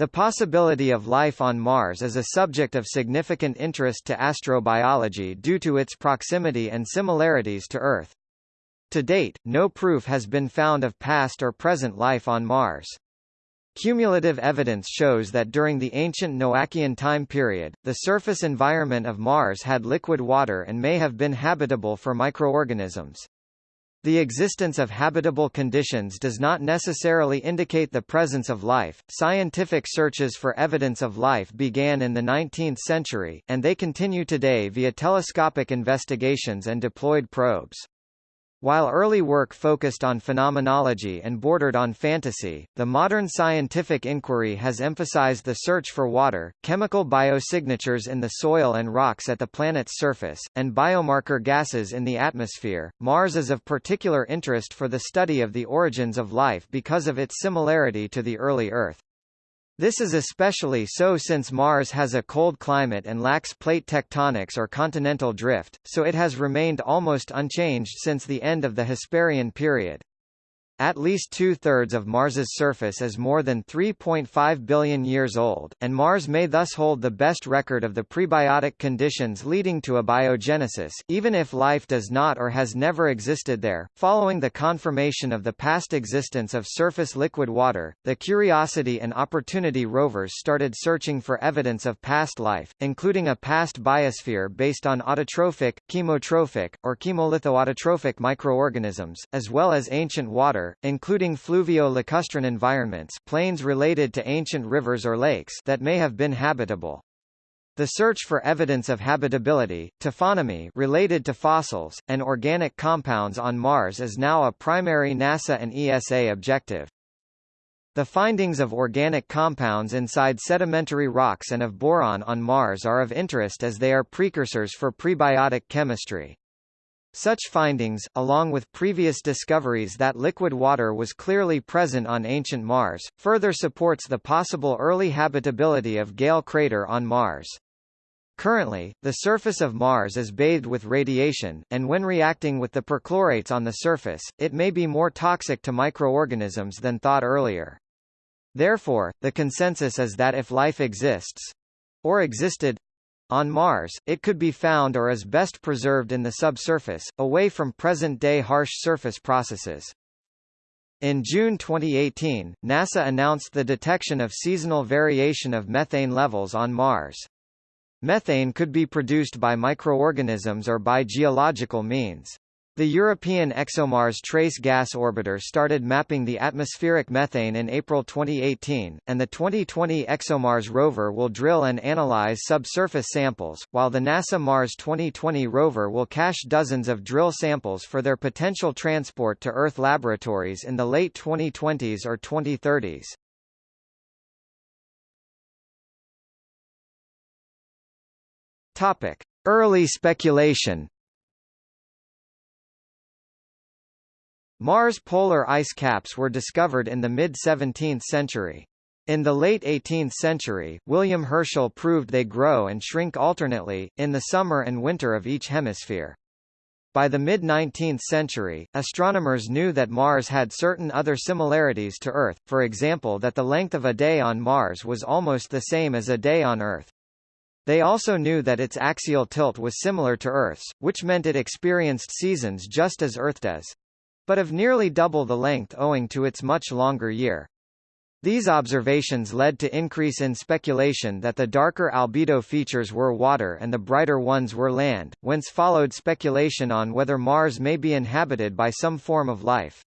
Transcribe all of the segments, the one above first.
The possibility of life on Mars is a subject of significant interest to astrobiology due to its proximity and similarities to Earth. To date, no proof has been found of past or present life on Mars. Cumulative evidence shows that during the ancient Noachian time period, the surface environment of Mars had liquid water and may have been habitable for microorganisms. The existence of habitable conditions does not necessarily indicate the presence of life. Scientific searches for evidence of life began in the 19th century, and they continue today via telescopic investigations and deployed probes. While early work focused on phenomenology and bordered on fantasy, the modern scientific inquiry has emphasized the search for water, chemical biosignatures in the soil and rocks at the planet's surface, and biomarker gases in the atmosphere. Mars is of particular interest for the study of the origins of life because of its similarity to the early Earth. This is especially so since Mars has a cold climate and lacks plate tectonics or continental drift, so it has remained almost unchanged since the end of the Hesperian period. At least two-thirds of Mars's surface is more than 3.5 billion years old, and Mars may thus hold the best record of the prebiotic conditions leading to abiogenesis, even if life does not or has never existed there. Following the confirmation of the past existence of surface liquid water, the Curiosity and Opportunity rovers started searching for evidence of past life, including a past biosphere based on autotrophic, chemotrophic, or chemolithoautotrophic microorganisms, as well as ancient water, including fluvio-lacustrine environments plains related to ancient rivers or lakes that may have been habitable. The search for evidence of habitability, taphonomy related to fossils, and organic compounds on Mars is now a primary NASA and ESA objective. The findings of organic compounds inside sedimentary rocks and of boron on Mars are of interest as they are precursors for prebiotic chemistry. Such findings, along with previous discoveries that liquid water was clearly present on ancient Mars, further supports the possible early habitability of Gale crater on Mars. Currently, the surface of Mars is bathed with radiation, and when reacting with the perchlorates on the surface, it may be more toxic to microorganisms than thought earlier. Therefore, the consensus is that if life exists—or existed, on Mars, it could be found or is best preserved in the subsurface, away from present-day harsh surface processes. In June 2018, NASA announced the detection of seasonal variation of methane levels on Mars. Methane could be produced by microorganisms or by geological means. The European ExoMars Trace Gas Orbiter started mapping the atmospheric methane in April 2018, and the 2020 ExoMars rover will drill and analyze subsurface samples, while the NASA Mars 2020 rover will cache dozens of drill samples for their potential transport to Earth laboratories in the late 2020s or 2030s. Topic: Early speculation Mars polar ice caps were discovered in the mid-17th century. In the late 18th century, William Herschel proved they grow and shrink alternately, in the summer and winter of each hemisphere. By the mid-19th century, astronomers knew that Mars had certain other similarities to Earth, for example that the length of a day on Mars was almost the same as a day on Earth. They also knew that its axial tilt was similar to Earth's, which meant it experienced seasons just as Earth does but of nearly double the length owing to its much longer year. These observations led to increase in speculation that the darker albedo features were water and the brighter ones were land, whence followed speculation on whether Mars may be inhabited by some form of life.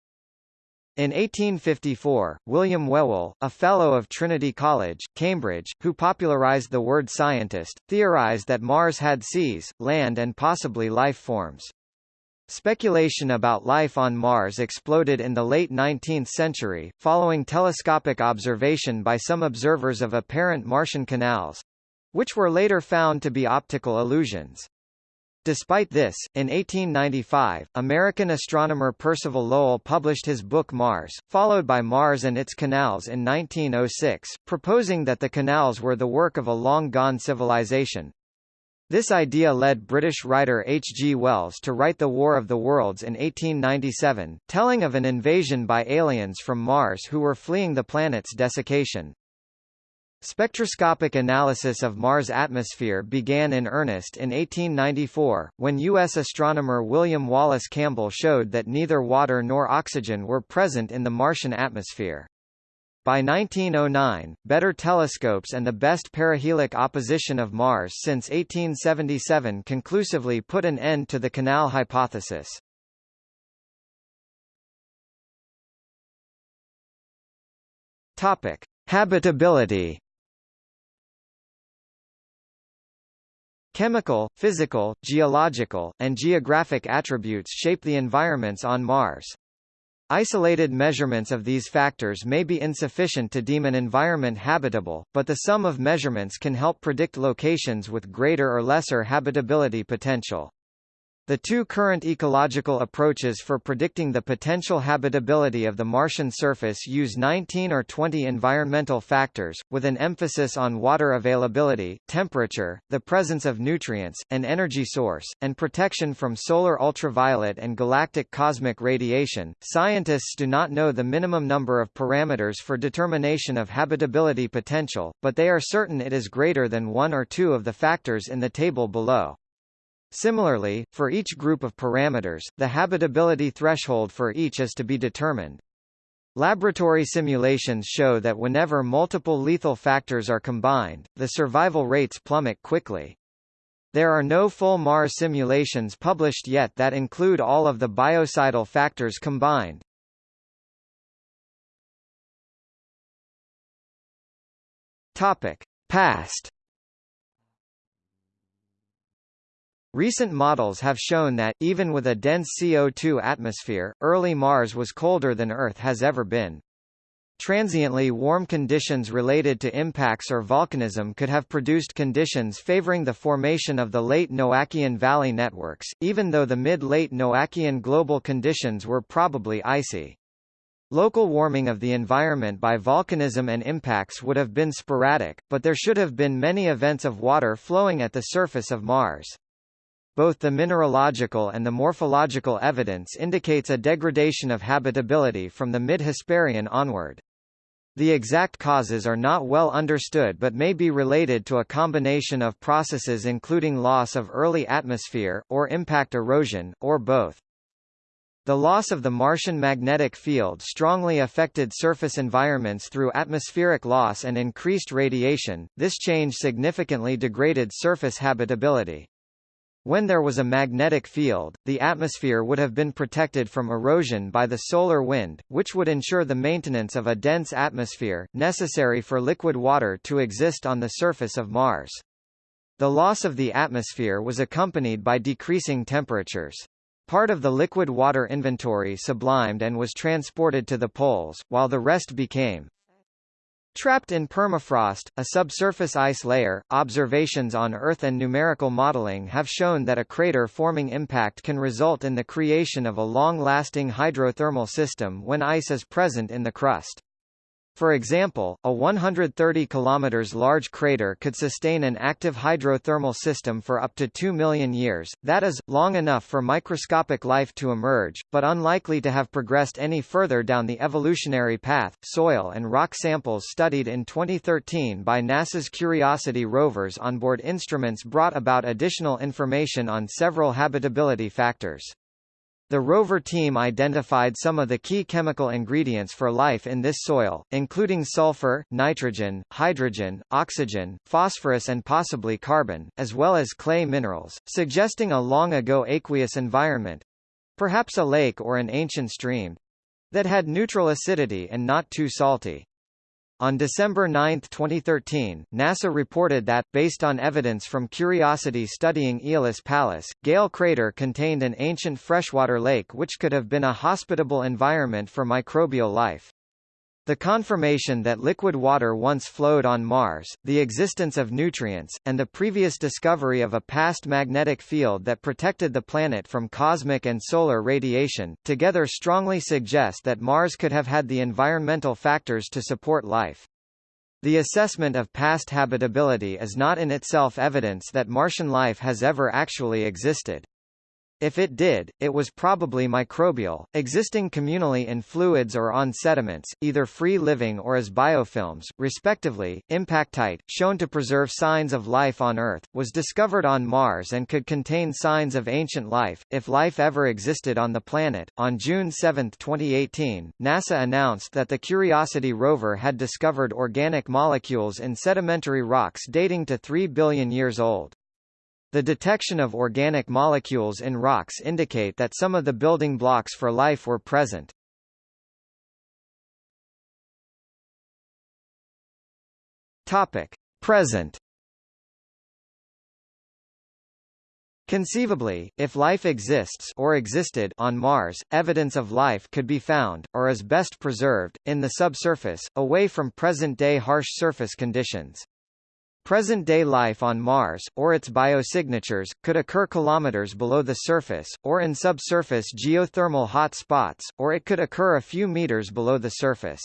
In 1854, William Whewell, a Fellow of Trinity College, Cambridge, who popularized the word scientist, theorized that Mars had seas, land and possibly life forms. Speculation about life on Mars exploded in the late 19th century, following telescopic observation by some observers of apparent Martian canals—which were later found to be optical illusions. Despite this, in 1895, American astronomer Percival Lowell published his book Mars, followed by Mars and its Canals in 1906, proposing that the canals were the work of a long-gone civilization, this idea led British writer H. G. Wells to write The War of the Worlds in 1897, telling of an invasion by aliens from Mars who were fleeing the planet's desiccation. Spectroscopic analysis of Mars' atmosphere began in earnest in 1894, when U.S. astronomer William Wallace Campbell showed that neither water nor oxygen were present in the Martian atmosphere. By 1909, better telescopes and the best perihelic opposition of Mars since 1877 conclusively put an end to the canal hypothesis. Topic: Habitability Chemical, physical, geological, and geographic attributes shape the environments on Mars. Isolated measurements of these factors may be insufficient to deem an environment habitable, but the sum of measurements can help predict locations with greater or lesser habitability potential. The two current ecological approaches for predicting the potential habitability of the Martian surface use 19 or 20 environmental factors, with an emphasis on water availability, temperature, the presence of nutrients, an energy source, and protection from solar ultraviolet and galactic cosmic radiation. Scientists do not know the minimum number of parameters for determination of habitability potential, but they are certain it is greater than one or two of the factors in the table below. Similarly, for each group of parameters, the habitability threshold for each is to be determined. Laboratory simulations show that whenever multiple lethal factors are combined, the survival rates plummet quickly. There are no full Mars simulations published yet that include all of the biocidal factors combined. Topic: Past Recent models have shown that, even with a dense CO2 atmosphere, early Mars was colder than Earth has ever been. Transiently warm conditions related to impacts or volcanism could have produced conditions favoring the formation of the late Noachian valley networks, even though the mid-late Noachian global conditions were probably icy. Local warming of the environment by volcanism and impacts would have been sporadic, but there should have been many events of water flowing at the surface of Mars. Both the mineralogical and the morphological evidence indicates a degradation of habitability from the mid-Hesperian onward. The exact causes are not well understood but may be related to a combination of processes including loss of early atmosphere, or impact erosion, or both. The loss of the Martian magnetic field strongly affected surface environments through atmospheric loss and increased radiation, this change significantly degraded surface habitability. When there was a magnetic field, the atmosphere would have been protected from erosion by the solar wind, which would ensure the maintenance of a dense atmosphere, necessary for liquid water to exist on the surface of Mars. The loss of the atmosphere was accompanied by decreasing temperatures. Part of the liquid water inventory sublimed and was transported to the poles, while the rest became Trapped in permafrost, a subsurface ice layer, observations on Earth and numerical modeling have shown that a crater-forming impact can result in the creation of a long-lasting hydrothermal system when ice is present in the crust. For example, a 130 km large crater could sustain an active hydrothermal system for up to 2 million years, that is, long enough for microscopic life to emerge, but unlikely to have progressed any further down the evolutionary path. Soil and rock samples studied in 2013 by NASA's Curiosity rovers onboard instruments brought about additional information on several habitability factors. The rover team identified some of the key chemical ingredients for life in this soil, including sulfur, nitrogen, hydrogen, oxygen, phosphorus and possibly carbon, as well as clay minerals, suggesting a long ago aqueous environment—perhaps a lake or an ancient stream—that had neutral acidity and not too salty. On December 9, 2013, NASA reported that, based on evidence from Curiosity studying Aeolis Palus, Gale Crater contained an ancient freshwater lake which could have been a hospitable environment for microbial life. The confirmation that liquid water once flowed on Mars, the existence of nutrients, and the previous discovery of a past magnetic field that protected the planet from cosmic and solar radiation, together strongly suggest that Mars could have had the environmental factors to support life. The assessment of past habitability is not in itself evidence that Martian life has ever actually existed. If it did, it was probably microbial, existing communally in fluids or on sediments, either free-living or as biofilms, respectively. Impactite, shown to preserve signs of life on Earth, was discovered on Mars and could contain signs of ancient life, if life ever existed on the planet. On June 7, 2018, NASA announced that the Curiosity rover had discovered organic molecules in sedimentary rocks dating to 3 billion years old. The detection of organic molecules in rocks indicate that some of the building blocks for life were present. Topic: Present. Conceivably, if life exists or existed on Mars, evidence of life could be found, or is best preserved, in the subsurface, away from present-day harsh surface conditions. Present-day life on Mars, or its biosignatures, could occur kilometers below the surface, or in subsurface geothermal hot spots, or it could occur a few meters below the surface.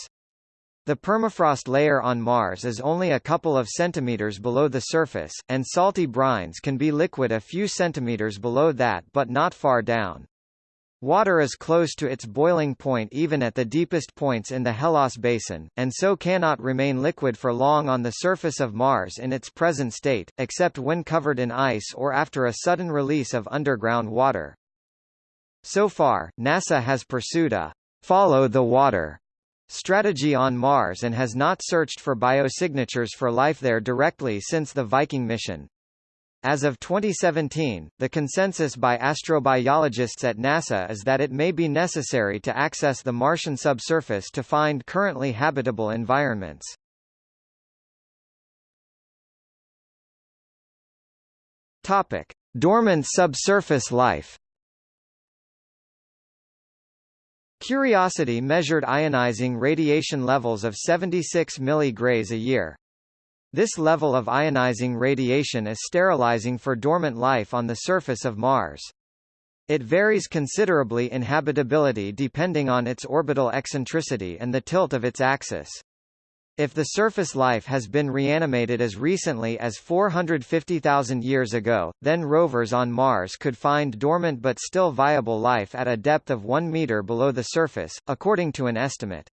The permafrost layer on Mars is only a couple of centimeters below the surface, and salty brines can be liquid a few centimeters below that but not far down. Water is close to its boiling point even at the deepest points in the Hellas Basin, and so cannot remain liquid for long on the surface of Mars in its present state, except when covered in ice or after a sudden release of underground water. So far, NASA has pursued a follow the water strategy on Mars and has not searched for biosignatures for life there directly since the Viking mission. As of 2017, the consensus by astrobiologists at NASA is that it may be necessary to access the Martian subsurface to find currently habitable environments. Topic: Dormant subsurface life. Curiosity measured ionizing radiation levels of 76 milligrays a year, this level of ionizing radiation is sterilizing for dormant life on the surface of Mars. It varies considerably in habitability depending on its orbital eccentricity and the tilt of its axis. If the surface life has been reanimated as recently as 450,000 years ago, then rovers on Mars could find dormant but still viable life at a depth of 1 meter below the surface, according to an estimate.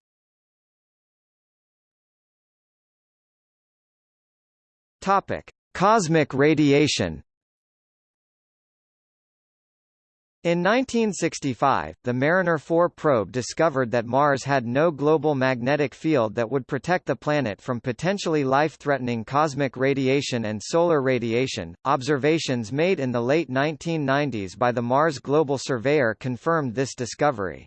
Topic: Cosmic radiation. In 1965, the Mariner 4 probe discovered that Mars had no global magnetic field that would protect the planet from potentially life-threatening cosmic radiation and solar radiation. Observations made in the late 1990s by the Mars Global Surveyor confirmed this discovery.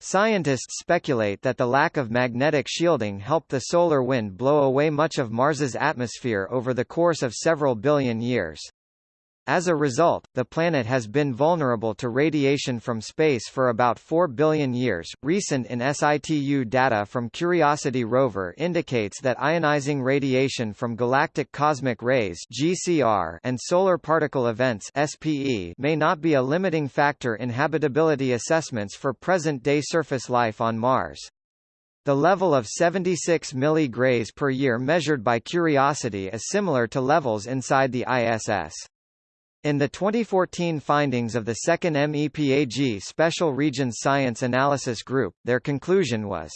Scientists speculate that the lack of magnetic shielding helped the solar wind blow away much of Mars's atmosphere over the course of several billion years. As a result, the planet has been vulnerable to radiation from space for about 4 billion years. Recent in situ data from Curiosity rover indicates that ionizing radiation from galactic cosmic rays (GCR) and solar particle events (SPE) may not be a limiting factor in habitability assessments for present-day surface life on Mars. The level of 76 milligrays per year measured by Curiosity is similar to levels inside the ISS. In the 2014 findings of the second MEPAG Special Regions Science Analysis Group, their conclusion was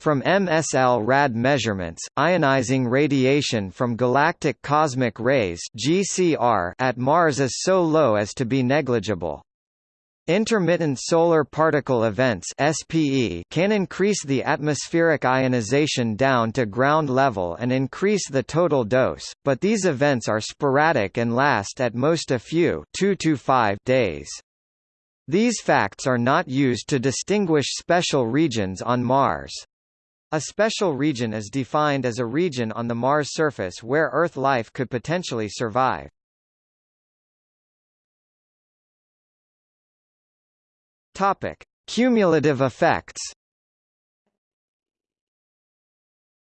from MSL-RAD measurements, ionizing radiation from galactic cosmic rays GCR at Mars is so low as to be negligible. Intermittent solar particle events SPE can increase the atmospheric ionization down to ground level and increase the total dose, but these events are sporadic and last at most a few 2 to 5 days. These facts are not used to distinguish special regions on Mars. A special region is defined as a region on the Mars surface where Earth life could potentially survive. Topic: Cumulative effects.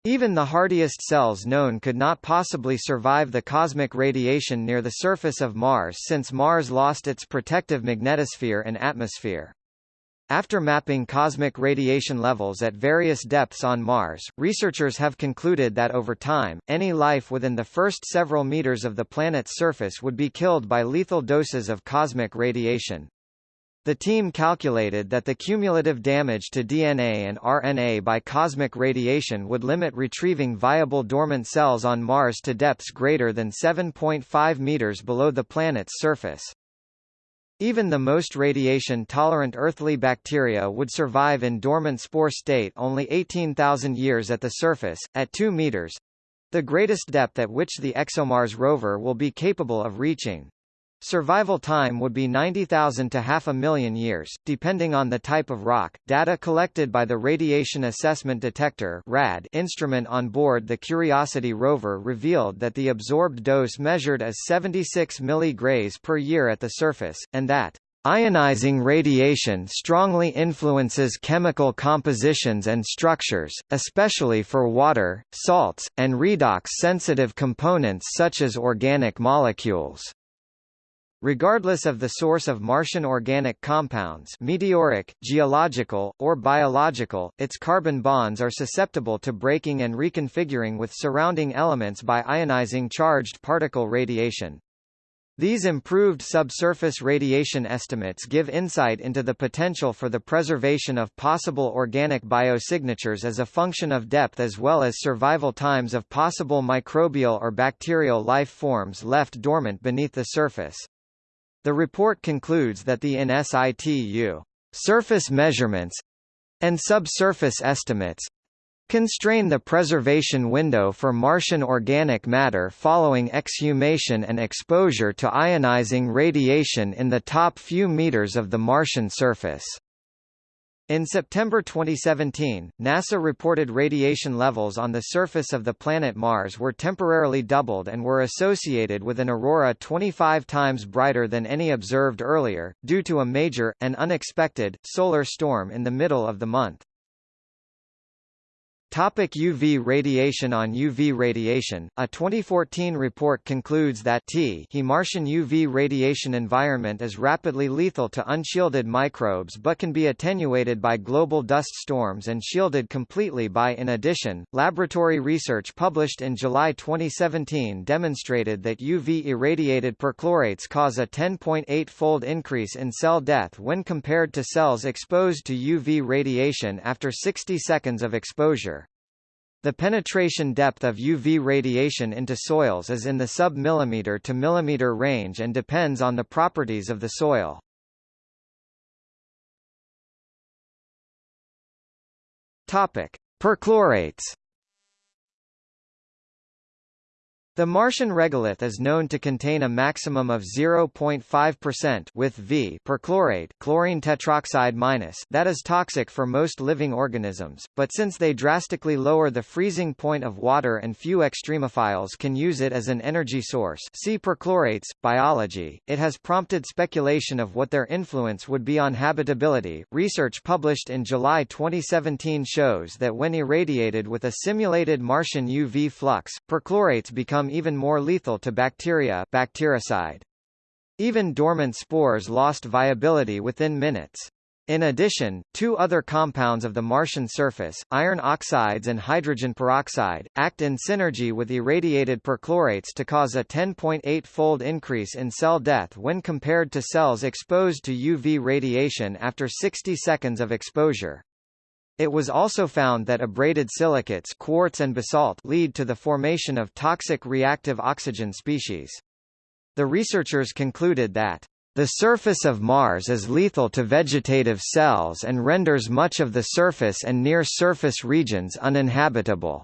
Even the hardiest cells known could not possibly survive the cosmic radiation near the surface of Mars since Mars lost its protective magnetosphere and atmosphere. After mapping cosmic radiation levels at various depths on Mars, researchers have concluded that over time, any life within the first several meters of the planet's surface would be killed by lethal doses of cosmic radiation. The team calculated that the cumulative damage to DNA and RNA by cosmic radiation would limit retrieving viable dormant cells on Mars to depths greater than 7.5 meters below the planet's surface. Even the most radiation-tolerant earthly bacteria would survive in dormant spore state only 18,000 years at the surface, at 2 meters—the greatest depth at which the ExoMars rover will be capable of reaching. Survival time would be 90,000 to half a million years, depending on the type of rock. Data collected by the Radiation Assessment Detector (RAD) instrument on board the Curiosity rover revealed that the absorbed dose measured as 76 mg per year at the surface, and that Ionizing radiation strongly influences chemical compositions and structures, especially for water, salts, and redox-sensitive components such as organic molecules. Regardless of the source of Martian organic compounds meteoric, geological, or biological, its carbon bonds are susceptible to breaking and reconfiguring with surrounding elements by ionizing charged particle radiation. These improved subsurface radiation estimates give insight into the potential for the preservation of possible organic biosignatures as a function of depth as well as survival times of possible microbial or bacterial life forms left dormant beneath the surface. The report concludes that the in situ surface measurements and subsurface estimates constrain the preservation window for Martian organic matter following exhumation and exposure to ionizing radiation in the top few meters of the Martian surface. In September 2017, NASA reported radiation levels on the surface of the planet Mars were temporarily doubled and were associated with an aurora 25 times brighter than any observed earlier, due to a major, and unexpected, solar storm in the middle of the month. Topic UV radiation On UV radiation, a 2014 report concludes that T he Martian UV radiation environment is rapidly lethal to unshielded microbes but can be attenuated by global dust storms and shielded completely by In addition, laboratory research published in July 2017 demonstrated that UV-irradiated perchlorates cause a 10.8-fold increase in cell death when compared to cells exposed to UV radiation after 60 seconds of exposure. The penetration depth of UV radiation into soils is in the sub-millimeter to millimeter range and depends on the properties of the soil. Topic: Perchlorates The Martian regolith is known to contain a maximum of 0.5% with V perchlorate chlorine tetroxide minus that is toxic for most living organisms, but since they drastically lower the freezing point of water and few extremophiles can use it as an energy source see perchlorates, biology, it has prompted speculation of what their influence would be on habitability. Research published in July 2017 shows that when irradiated with a simulated Martian UV flux, perchlorates become become even more lethal to bacteria bactericide. Even dormant spores lost viability within minutes. In addition, two other compounds of the Martian surface, iron oxides and hydrogen peroxide, act in synergy with irradiated perchlorates to cause a 10.8-fold increase in cell death when compared to cells exposed to UV radiation after 60 seconds of exposure. It was also found that abraded silicates quartz and basalt lead to the formation of toxic reactive oxygen species. The researchers concluded that the surface of Mars is lethal to vegetative cells and renders much of the surface and near-surface regions uninhabitable.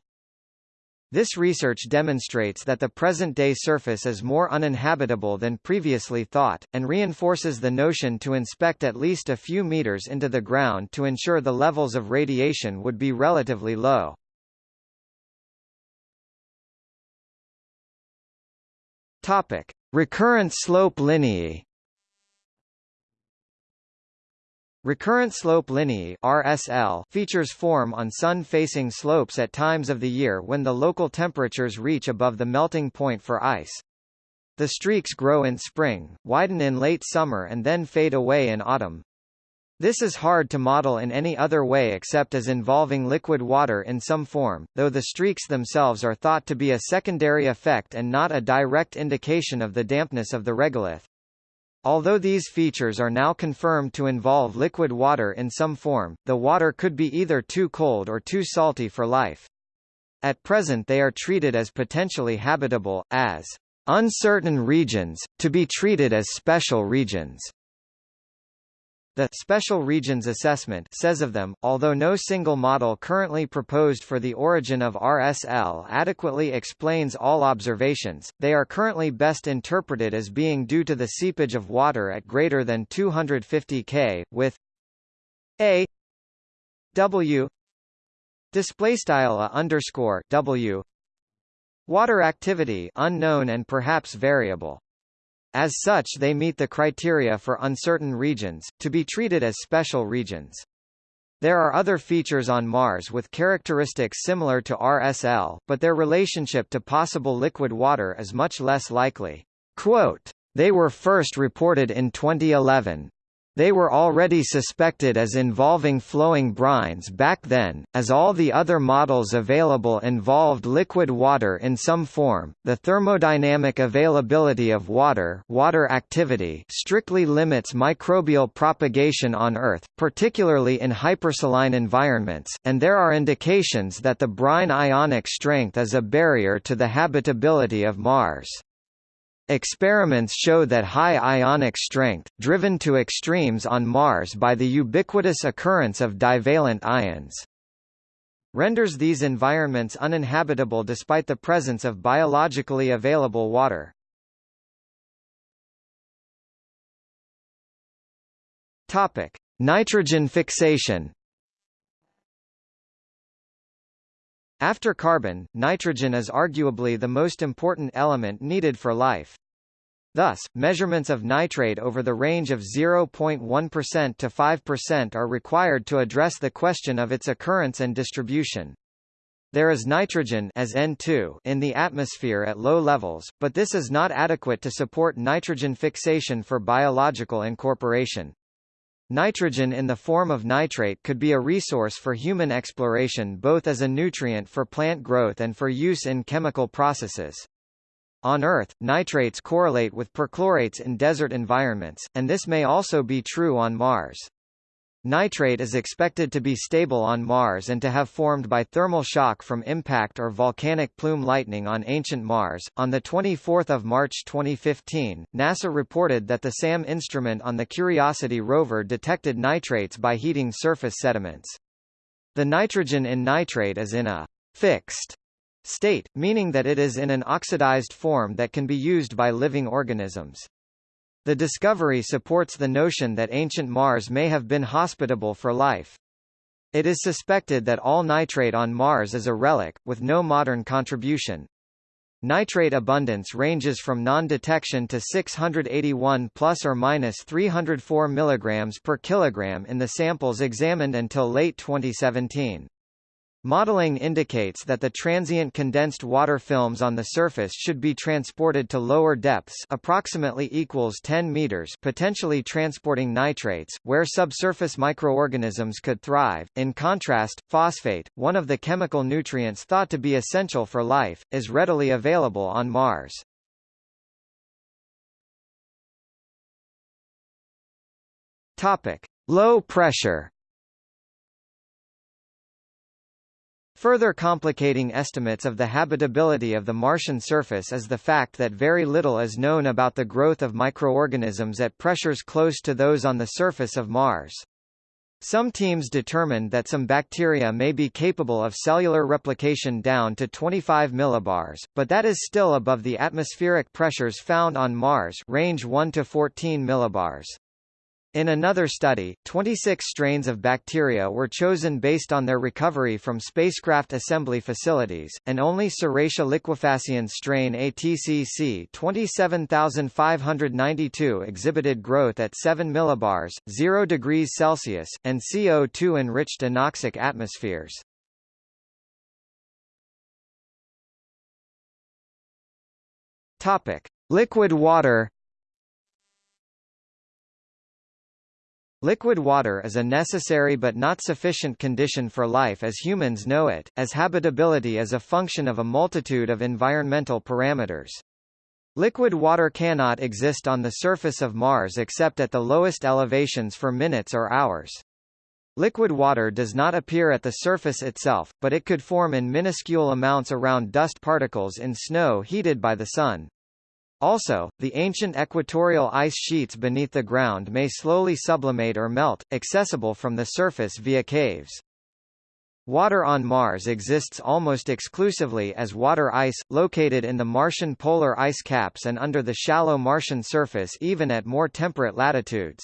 This research demonstrates that the present-day surface is more uninhabitable than previously thought, and reinforces the notion to inspect at least a few meters into the ground to ensure the levels of radiation would be relatively low. Topic: Recurrent slope lineae Recurrent slope lineae RSL features form on sun-facing slopes at times of the year when the local temperatures reach above the melting point for ice. The streaks grow in spring, widen in late summer and then fade away in autumn. This is hard to model in any other way except as involving liquid water in some form, though the streaks themselves are thought to be a secondary effect and not a direct indication of the dampness of the regolith. Although these features are now confirmed to involve liquid water in some form, the water could be either too cold or too salty for life. At present they are treated as potentially habitable, as uncertain regions, to be treated as special regions. The Special Regions Assessment says of them, although no single model currently proposed for the origin of RSL adequately explains all observations, they are currently best interpreted as being due to the seepage of water at greater than 250 K, with a W display style a underscore W water activity unknown and perhaps variable. As such they meet the criteria for uncertain regions, to be treated as special regions. There are other features on Mars with characteristics similar to RSL, but their relationship to possible liquid water is much less likely. Quote, they were first reported in 2011. They were already suspected as involving flowing brines back then, as all the other models available involved liquid water in some form. The thermodynamic availability of water, water activity strictly limits microbial propagation on Earth, particularly in hypersaline environments, and there are indications that the brine ionic strength is a barrier to the habitability of Mars. Experiments show that high ionic strength, driven to extremes on Mars by the ubiquitous occurrence of divalent ions, renders these environments uninhabitable despite the presence of biologically available water. Topic: Nitrogen fixation. After carbon, nitrogen is arguably the most important element needed for life. Thus, measurements of nitrate over the range of 0.1% to 5% are required to address the question of its occurrence and distribution. There is nitrogen as N2 in the atmosphere at low levels, but this is not adequate to support nitrogen fixation for biological incorporation. Nitrogen in the form of nitrate could be a resource for human exploration both as a nutrient for plant growth and for use in chemical processes. On Earth, nitrates correlate with perchlorates in desert environments, and this may also be true on Mars. Nitrate is expected to be stable on Mars and to have formed by thermal shock from impact or volcanic plume lightning on ancient Mars. On the 24th of March 2015, NASA reported that the SAM instrument on the Curiosity rover detected nitrates by heating surface sediments. The nitrogen in nitrate is in a fixed state, meaning that it is in an oxidized form that can be used by living organisms. The discovery supports the notion that ancient Mars may have been hospitable for life. It is suspected that all nitrate on Mars is a relic, with no modern contribution. Nitrate abundance ranges from non-detection to 681 plus or minus 304 mg per kilogram in the samples examined until late 2017. Modeling indicates that the transient condensed water films on the surface should be transported to lower depths approximately equals 10 meters potentially transporting nitrates, where subsurface microorganisms could thrive. In contrast, phosphate, one of the chemical nutrients thought to be essential for life, is readily available on Mars. Topic: Low pressure Further complicating estimates of the habitability of the Martian surface is the fact that very little is known about the growth of microorganisms at pressures close to those on the surface of Mars. Some teams determined that some bacteria may be capable of cellular replication down to 25 millibars, but that is still above the atmospheric pressures found on Mars range 1 to 14 millibars. In another study, 26 strains of bacteria were chosen based on their recovery from spacecraft assembly facilities, and only Serratia liquefaciens strain ATCC 27592 exhibited growth at 7 millibars, 0 degrees Celsius, and CO2-enriched anoxic atmospheres. Topic: Liquid water Liquid water is a necessary but not sufficient condition for life as humans know it, as habitability is a function of a multitude of environmental parameters. Liquid water cannot exist on the surface of Mars except at the lowest elevations for minutes or hours. Liquid water does not appear at the surface itself, but it could form in minuscule amounts around dust particles in snow heated by the sun. Also, the ancient equatorial ice sheets beneath the ground may slowly sublimate or melt, accessible from the surface via caves. Water on Mars exists almost exclusively as water ice, located in the Martian polar ice caps and under the shallow Martian surface even at more temperate latitudes.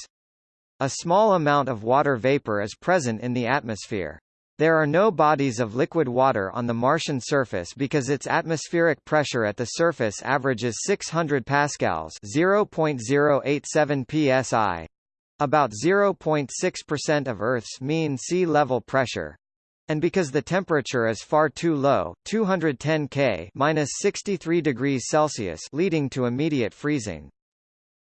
A small amount of water vapor is present in the atmosphere. There are no bodies of liquid water on the Martian surface because its atmospheric pressure at the surface averages 600 pascals, 0.087 psi, about 0.6% of Earth's mean sea level pressure. And because the temperature is far too low, 210 K minus 63 degrees Celsius leading to immediate freezing.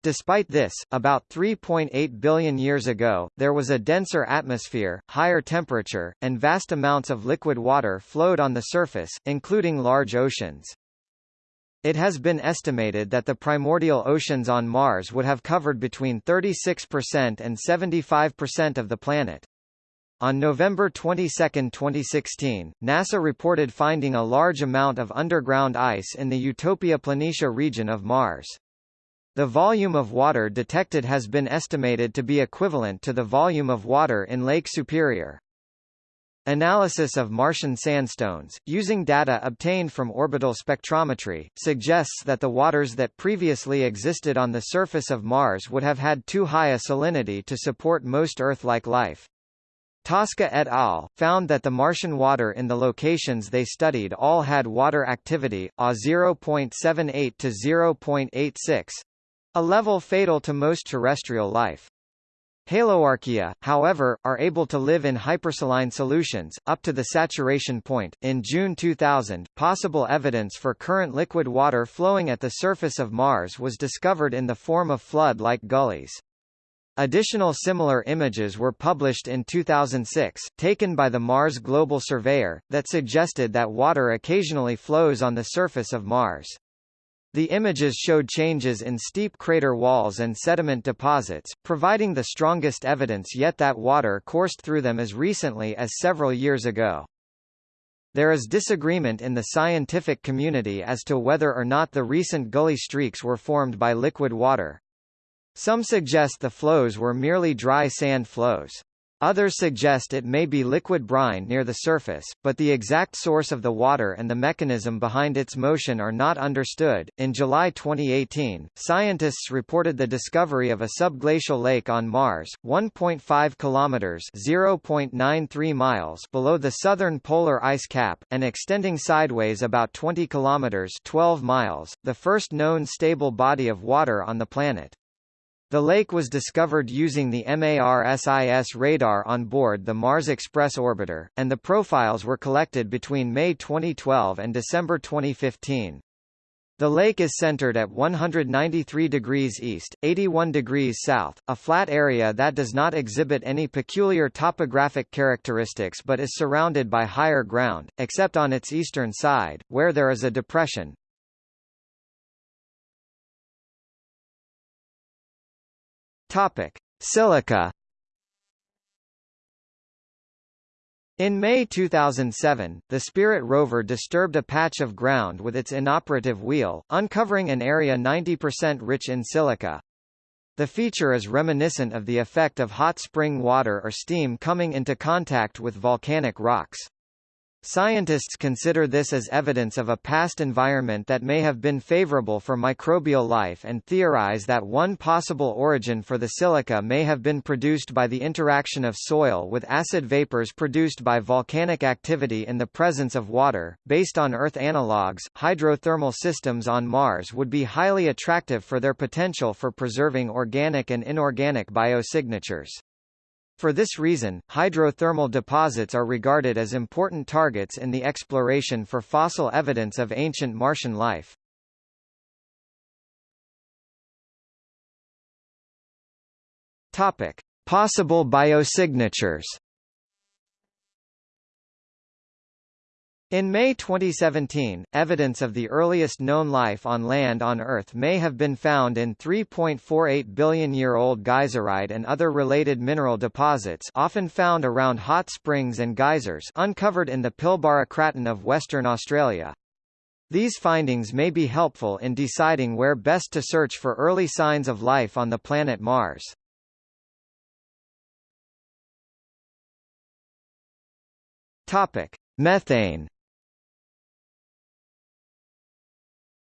Despite this, about 3.8 billion years ago, there was a denser atmosphere, higher temperature, and vast amounts of liquid water flowed on the surface, including large oceans. It has been estimated that the primordial oceans on Mars would have covered between 36% and 75% of the planet. On November 22, 2016, NASA reported finding a large amount of underground ice in the Utopia Planitia region of Mars. The volume of water detected has been estimated to be equivalent to the volume of water in Lake Superior. Analysis of Martian sandstones, using data obtained from orbital spectrometry, suggests that the waters that previously existed on the surface of Mars would have had too high a salinity to support most Earth-like life. Tosca et al. found that the Martian water in the locations they studied all had water activity, A 0.78 to 0.86, a level fatal to most terrestrial life. Haloarchaea, however, are able to live in hypersaline solutions, up to the saturation point. In June 2000, possible evidence for current liquid water flowing at the surface of Mars was discovered in the form of flood-like gullies. Additional similar images were published in 2006, taken by the Mars Global Surveyor, that suggested that water occasionally flows on the surface of Mars. The images showed changes in steep crater walls and sediment deposits, providing the strongest evidence yet that water coursed through them as recently as several years ago. There is disagreement in the scientific community as to whether or not the recent gully streaks were formed by liquid water. Some suggest the flows were merely dry sand flows. Others suggest it may be liquid brine near the surface, but the exact source of the water and the mechanism behind its motion are not understood. In July 2018, scientists reported the discovery of a subglacial lake on Mars, 1.5 kilometers (0.93 miles) below the southern polar ice cap, and extending sideways about 20 kilometers (12 miles), the first known stable body of water on the planet. The lake was discovered using the MARSIS radar on board the Mars Express orbiter, and the profiles were collected between May 2012 and December 2015. The lake is centered at 193 degrees east, 81 degrees south, a flat area that does not exhibit any peculiar topographic characteristics but is surrounded by higher ground, except on its eastern side, where there is a depression. Topic: Silica. In May 2007, the Spirit rover disturbed a patch of ground with its inoperative wheel, uncovering an area 90% rich in silica. The feature is reminiscent of the effect of hot spring water or steam coming into contact with volcanic rocks. Scientists consider this as evidence of a past environment that may have been favorable for microbial life and theorize that one possible origin for the silica may have been produced by the interaction of soil with acid vapors produced by volcanic activity in the presence of water. Based on Earth analogues, hydrothermal systems on Mars would be highly attractive for their potential for preserving organic and inorganic biosignatures. For this reason, hydrothermal deposits are regarded as important targets in the exploration for fossil evidence of ancient Martian life. Topic: Possible biosignatures In May 2017, evidence of the earliest known life on land on Earth may have been found in 3.48 billion-year-old geyserite and other related mineral deposits often found around hot springs and geysers uncovered in the Pilbara Craton of Western Australia. These findings may be helpful in deciding where best to search for early signs of life on the planet Mars. Topic: Methane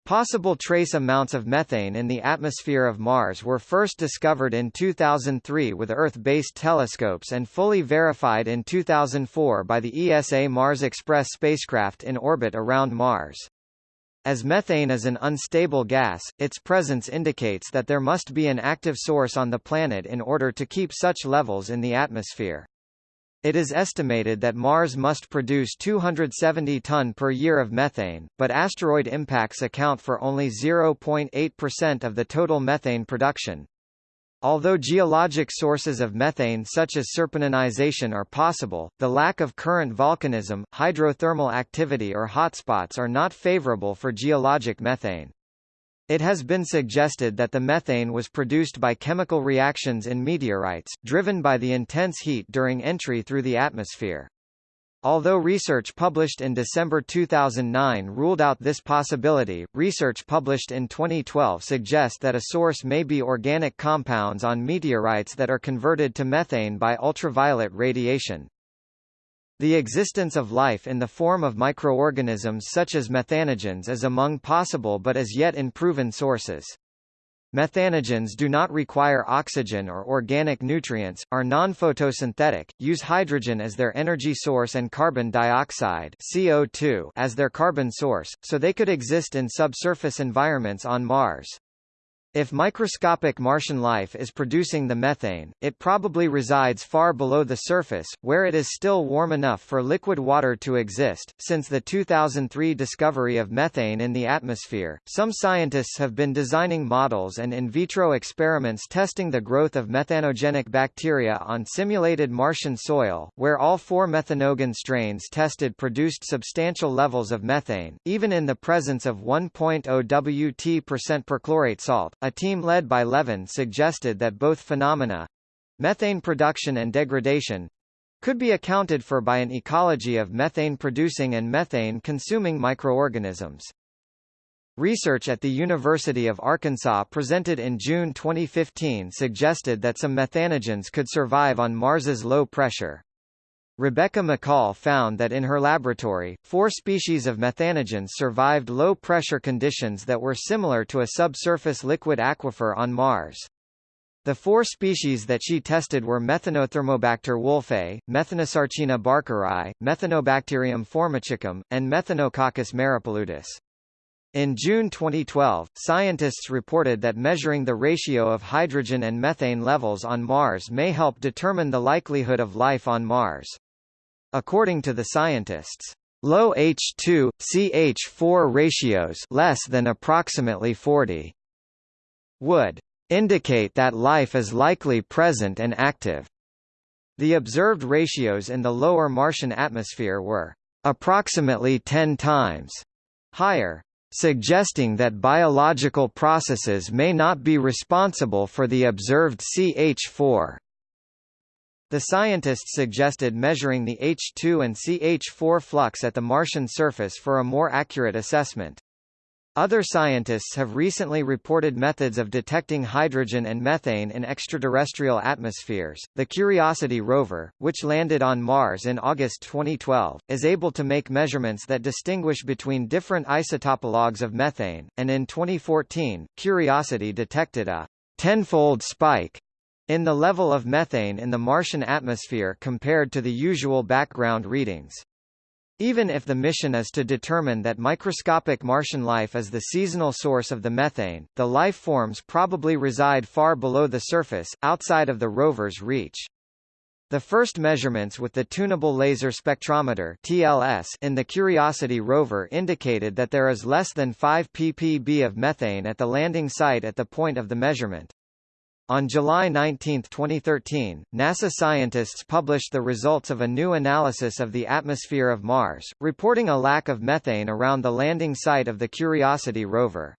Possible trace amounts of methane in the atmosphere of Mars were first discovered in 2003 with Earth-based telescopes and fully verified in 2004 by the ESA Mars Express spacecraft in orbit around Mars. As methane is an unstable gas, its presence indicates that there must be an active source on the planet in order to keep such levels in the atmosphere. It is estimated that Mars must produce 270 ton per year of methane, but asteroid impacts account for only 0.8% of the total methane production. Although geologic sources of methane such as serpentinization are possible, the lack of current volcanism, hydrothermal activity or hotspots are not favorable for geologic methane. It has been suggested that the methane was produced by chemical reactions in meteorites, driven by the intense heat during entry through the atmosphere. Although research published in December 2009 ruled out this possibility, research published in 2012 suggests that a source may be organic compounds on meteorites that are converted to methane by ultraviolet radiation. The existence of life in the form of microorganisms such as methanogens is among possible but as yet unproven sources. Methanogens do not require oxygen or organic nutrients, are non-photosynthetic, use hydrogen as their energy source and carbon dioxide CO2 as their carbon source, so they could exist in subsurface environments on Mars. If microscopic Martian life is producing the methane, it probably resides far below the surface, where it is still warm enough for liquid water to exist. Since the 2003 discovery of methane in the atmosphere, some scientists have been designing models and in vitro experiments testing the growth of methanogenic bacteria on simulated Martian soil, where all four methanogen strains tested produced substantial levels of methane, even in the presence of 1.0 Wt perchlorate salt. A team led by Levin suggested that both phenomena methane production and degradation could be accounted for by an ecology of methane-producing and methane-consuming microorganisms. Research at the University of Arkansas presented in June 2015 suggested that some methanogens could survive on Mars's low pressure. Rebecca Mickol found that in her laboratory, four species of methanogens survived low-pressure conditions that were similar to a subsurface liquid aquifer on Mars. The four species that she tested were Methanothermobacter wolfei, Methanosarcina barkeri, Methanobacterium formicicum, and Methanococcus maripaludis. In June 2012, scientists reported that measuring the ratio of hydrogen and methane levels on Mars may help determine the likelihood of life on Mars. According to the scientists, low H2 CH4 ratios less than approximately 40 would indicate that life is likely present and active. The observed ratios in the lower Martian atmosphere were approximately 10 times higher, suggesting that biological processes may not be responsible for the observed CH4 the scientists suggested measuring the H2 and CH4 flux at the Martian surface for a more accurate assessment. Other scientists have recently reported methods of detecting hydrogen and methane in extraterrestrial atmospheres. The Curiosity rover, which landed on Mars in August 2012, is able to make measurements that distinguish between different isotopologues of methane, and in 2014, Curiosity detected a tenfold spike in the level of methane in the Martian atmosphere compared to the usual background readings. Even if the mission is to determine that microscopic Martian life is the seasonal source of the methane, the life forms probably reside far below the surface, outside of the rover's reach. The first measurements with the Tunable Laser Spectrometer TLS in the Curiosity rover indicated that there is less than 5 ppb of methane at the landing site at the point of the measurement. On July 19, 2013, NASA scientists published the results of a new analysis of the atmosphere of Mars, reporting a lack of methane around the landing site of the Curiosity rover.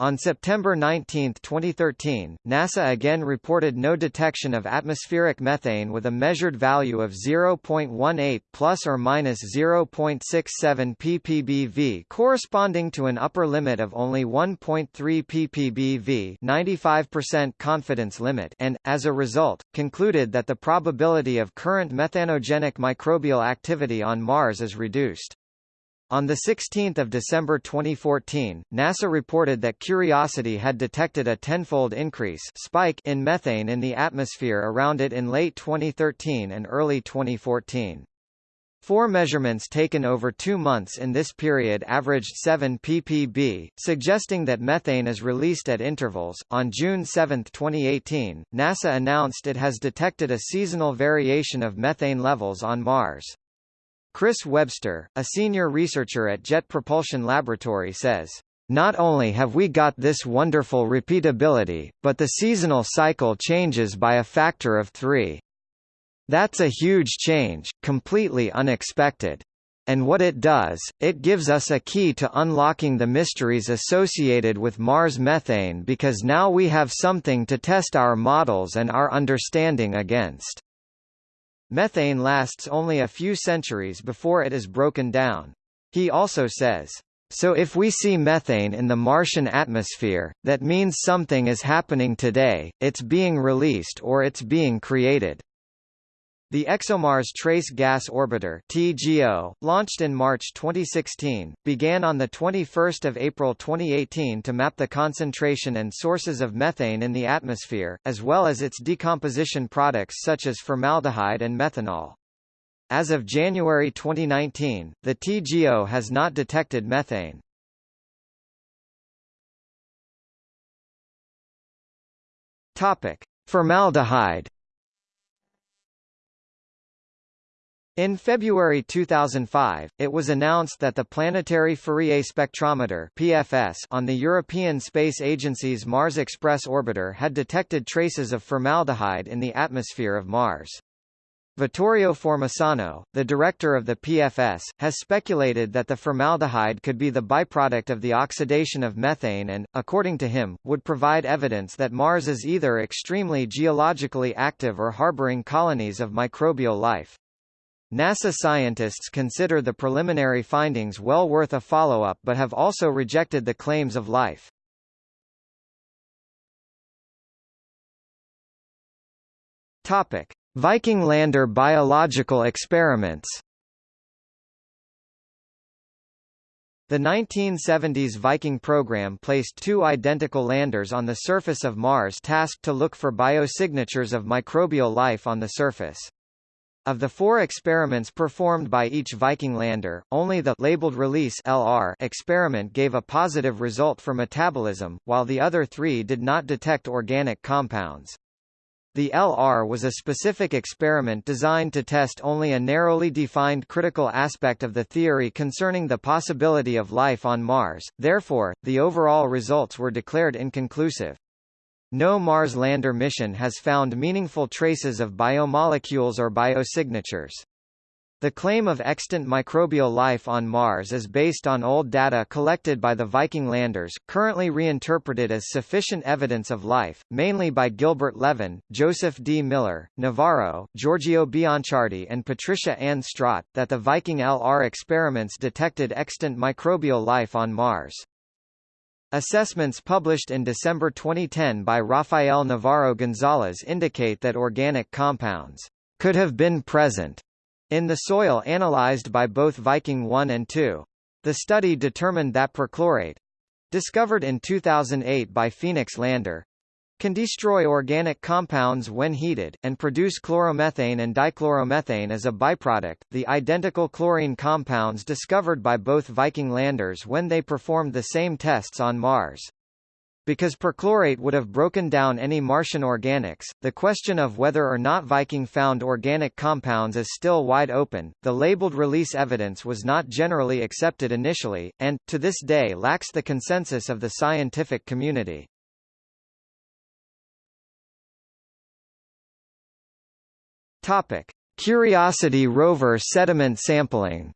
On September 19, 2013, NASA again reported no detection of atmospheric methane with a measured value of 0.18 plus or minus 0.67 ppbv corresponding to an upper limit of only 1.3 ppbv 95% confidence limit and, as a result, concluded that the probability of current methanogenic microbial activity on Mars is reduced. On 16 December 2014, NASA reported that Curiosity had detected a tenfold increase spike in methane in the atmosphere around it in late 2013 and early 2014. Four measurements taken over two months in this period averaged 7 ppb, suggesting that methane is released at intervals. On June 7, 2018, NASA announced it has detected a seasonal variation of methane levels on Mars. Chris Webster, a senior researcher at Jet Propulsion Laboratory says, not only have we got this wonderful repeatability, but the seasonal cycle changes by a factor of three. That's a huge change, completely unexpected. And what it does, it gives us a key to unlocking the mysteries associated with Mars methane because now we have something to test our models and our understanding against. Methane lasts only a few centuries before it is broken down. He also says, so if we see methane in the Martian atmosphere, that means something is happening today, it's being released or it's being created. The ExoMars Trace Gas Orbiter (TGO), launched in March 2016, began on the 21st of April 2018 to map the concentration and sources of methane in the atmosphere, as well as its decomposition products such as formaldehyde and methanol. As of January 2019, the TGO has not detected methane. Topic: Formaldehyde In February 2005, it was announced that the Planetary Fourier Spectrometer (PFS) on the European Space Agency's Mars Express orbiter had detected traces of formaldehyde in the atmosphere of Mars. Vittorio Formisano, the director of the PFS, has speculated that the formaldehyde could be the byproduct of the oxidation of methane and, according to him, would provide evidence that Mars is either extremely geologically active or harboring colonies of microbial life. NASA scientists consider the preliminary findings well worth a follow-up but have also rejected the claims of life. Topic: Viking lander biological experiments. The 1970s Viking program placed two identical landers on the surface of Mars tasked to look for biosignatures of microbial life on the surface. Of the four experiments performed by each Viking lander, only the labeled release LR experiment gave a positive result for metabolism, while the other three did not detect organic compounds. The LR was a specific experiment designed to test only a narrowly defined critical aspect of the theory concerning the possibility of life on Mars, therefore, the overall results were declared inconclusive. No Mars lander mission has found meaningful traces of biomolecules or biosignatures. The claim of extant microbial life on Mars is based on old data collected by the Viking landers, currently reinterpreted as sufficient evidence of life, mainly by Gilbert Levin, Joseph D. Miller, Navarro, Giorgio Bianciardi and Patricia Ann Straat, that the Viking LR experiments detected extant microbial life on Mars. Assessments published in December 2010 by Rafael Navarro Gonzalez indicate that organic compounds could have been present in the soil analyzed by both Viking 1 and 2. The study determined that perchlorate discovered in 2008 by Phoenix Lander can destroy organic compounds when heated, and produce chloromethane and dichloromethane as a byproduct, the identical chlorine compounds discovered by both Viking landers when they performed the same tests on Mars. Because perchlorate would have broken down any Martian organics, the question of whether or not Viking found organic compounds is still wide open. The labeled release evidence was not generally accepted initially, and, to this day lacks the consensus of the scientific community. Topic: Curiosity rover sediment sampling.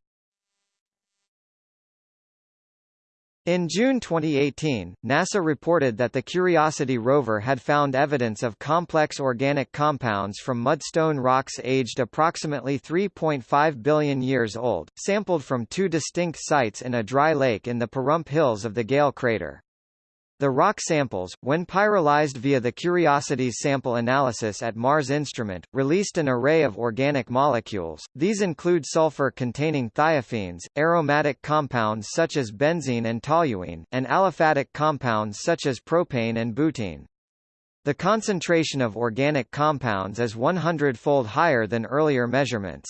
In June 2018, NASA reported that the Curiosity rover had found evidence of complex organic compounds from mudstone rocks aged approximately 3.5 billion years old, sampled from two distinct sites in a dry lake in the Pahrump Hills of the Gale crater. The rock samples, when pyrolyzed via the Curiosity's sample analysis at Mars Instrument, released an array of organic molecules. These include sulfur-containing thiophenes, aromatic compounds such as benzene and toluene, and aliphatic compounds such as propane and butene. The concentration of organic compounds is 100-fold higher than earlier measurements.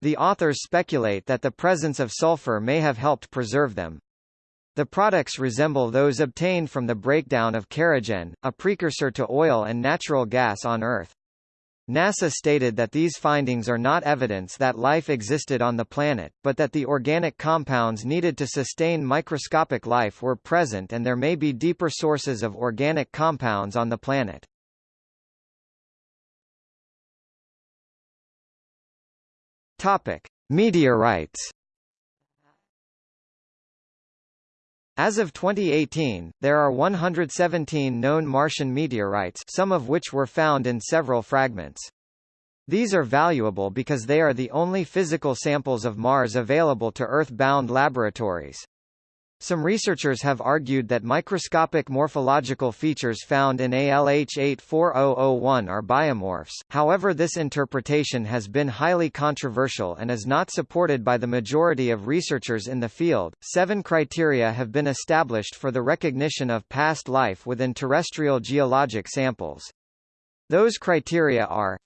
The authors speculate that the presence of sulfur may have helped preserve them. The products resemble those obtained from the breakdown of kerogen, a precursor to oil and natural gas on Earth. NASA stated that these findings are not evidence that life existed on the planet, but that the organic compounds needed to sustain microscopic life were present and there may be deeper sources of organic compounds on the planet. Topic: Meteorites As of 2018, there are 117 known Martian meteorites some of which were found in several fragments. These are valuable because they are the only physical samples of Mars available to Earth-bound laboratories. Some researchers have argued that microscopic morphological features found in ALH 84001 are biomorphs, however this interpretation has been highly controversial and is not supported by the majority of researchers in the field. Seven criteria have been established for the recognition of past life within terrestrial geologic samples. Those criteria are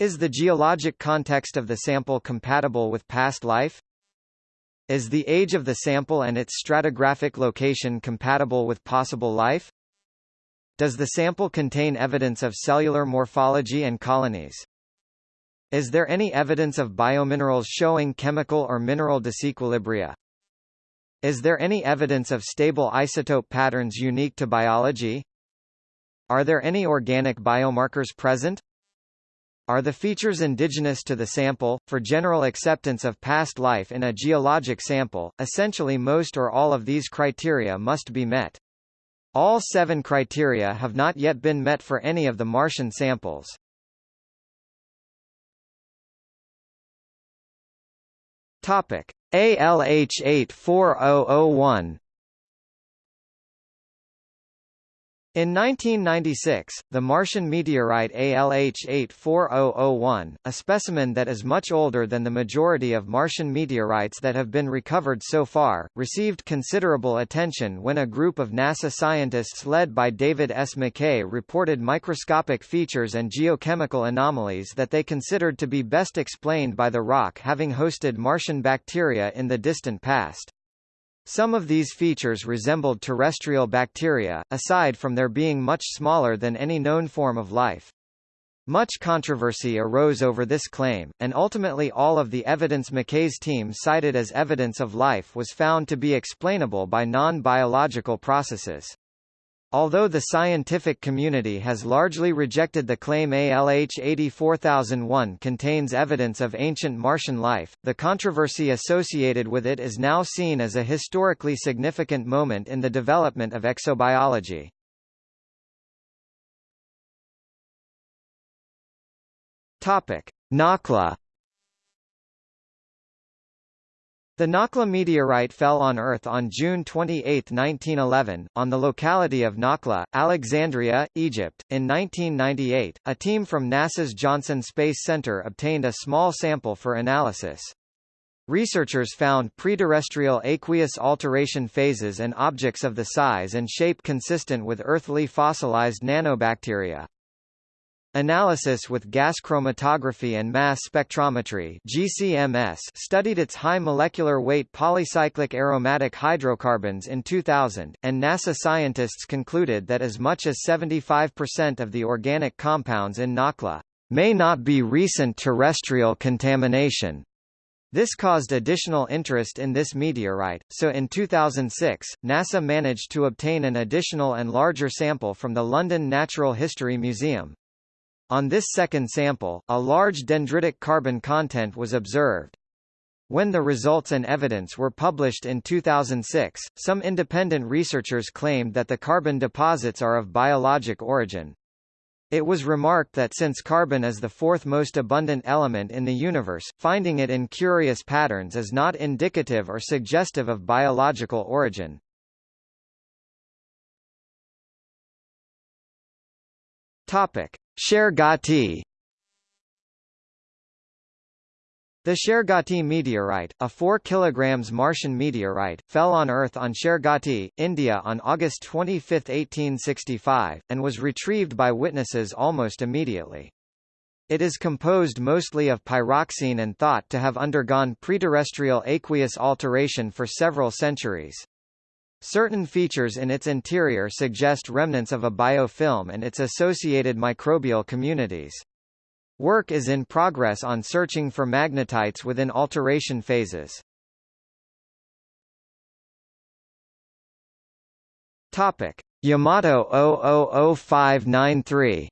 Is the geologic context of the sample compatible with past life? Is the age of the sample and its stratigraphic location compatible with possible life? Does the sample contain evidence of cellular morphology and colonies? Is there any evidence of biominerals showing chemical or mineral disequilibria? Is there any evidence of stable isotope patterns unique to biology? Are there any organic biomarkers present? Are the features indigenous to the sample. For general acceptance of past life in a geologic sample, essentially most or all of these criteria must be met. All seven criteria have not yet been met for any of the Martian samples. Topic: ALH 84001 In 1996, the Martian meteorite ALH 84001, a specimen that is much older than the majority of Martian meteorites that have been recovered so far, received considerable attention when a group of NASA scientists led by David S. McKay reported microscopic features and geochemical anomalies that they considered to be best explained by the rock having hosted Martian bacteria in the distant past. Some of these features resembled terrestrial bacteria, aside from their being much smaller than any known form of life. Much controversy arose over this claim, and ultimately all of the evidence McKay's team cited as evidence of life was found to be explainable by non-biological processes. Although the scientific community has largely rejected the claim ALH 84001 contains evidence of ancient Martian life, the controversy associated with it is now seen as a historically significant moment in the development of exobiology. Topic: The Nakhla meteorite fell on Earth on June 28, 1911, on the locality of Nakhla, Alexandria, Egypt. In 1998, a team from NASA's Johnson Space Center obtained a small sample for analysis. Researchers found preterrestrial aqueous alteration phases and objects of the size and shape consistent with earthly fossilized nanobacteria. Analysis with gas chromatography and mass spectrometry GCMS studied its high molecular weight polycyclic aromatic hydrocarbons in 2000, and NASA scientists concluded that as much as 75% of the organic compounds in Nakhla may not be recent terrestrial contamination. This caused additional interest in this meteorite, so in 2006, NASA managed to obtain an additional and larger sample from the London Natural History Museum. On this second sample, a large dendritic carbon content was observed. When the results and evidence were published in 2006, some independent researchers claimed that the carbon deposits are of biologic origin. It was remarked that since carbon is the fourth most abundant element in the universe, finding it in curious patterns is not indicative or suggestive of biological origin. Topic: Shergotty The Shergotty meteorite, a 4 kg Martian meteorite, fell on Earth on Shergotty, India on August 25, 1865, and was retrieved by witnesses almost immediately. It is composed mostly of pyroxene and thought to have undergone preterrestrial aqueous alteration for several centuries. Certain features in its interior suggest remnants of a biofilm and its associated microbial communities. Work is in progress on searching for magnetites within alteration phases. Topic: Yamato 000593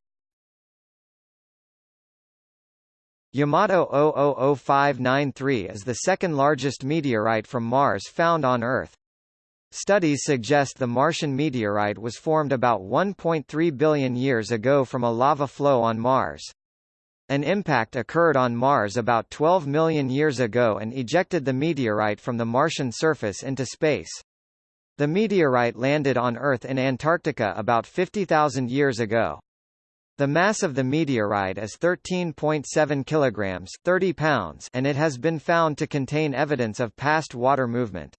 Yamato 000593 is the second largest meteorite from Mars found on Earth. Studies suggest the Martian meteorite was formed about 1.3 billion years ago from a lava flow on Mars. An impact occurred on Mars about 12 million years ago and ejected the meteorite from the Martian surface into space. The meteorite landed on Earth in Antarctica about 50,000 years ago. The mass of the meteorite is 13.7 kilograms 30 pounds and it has been found to contain evidence of past water movement.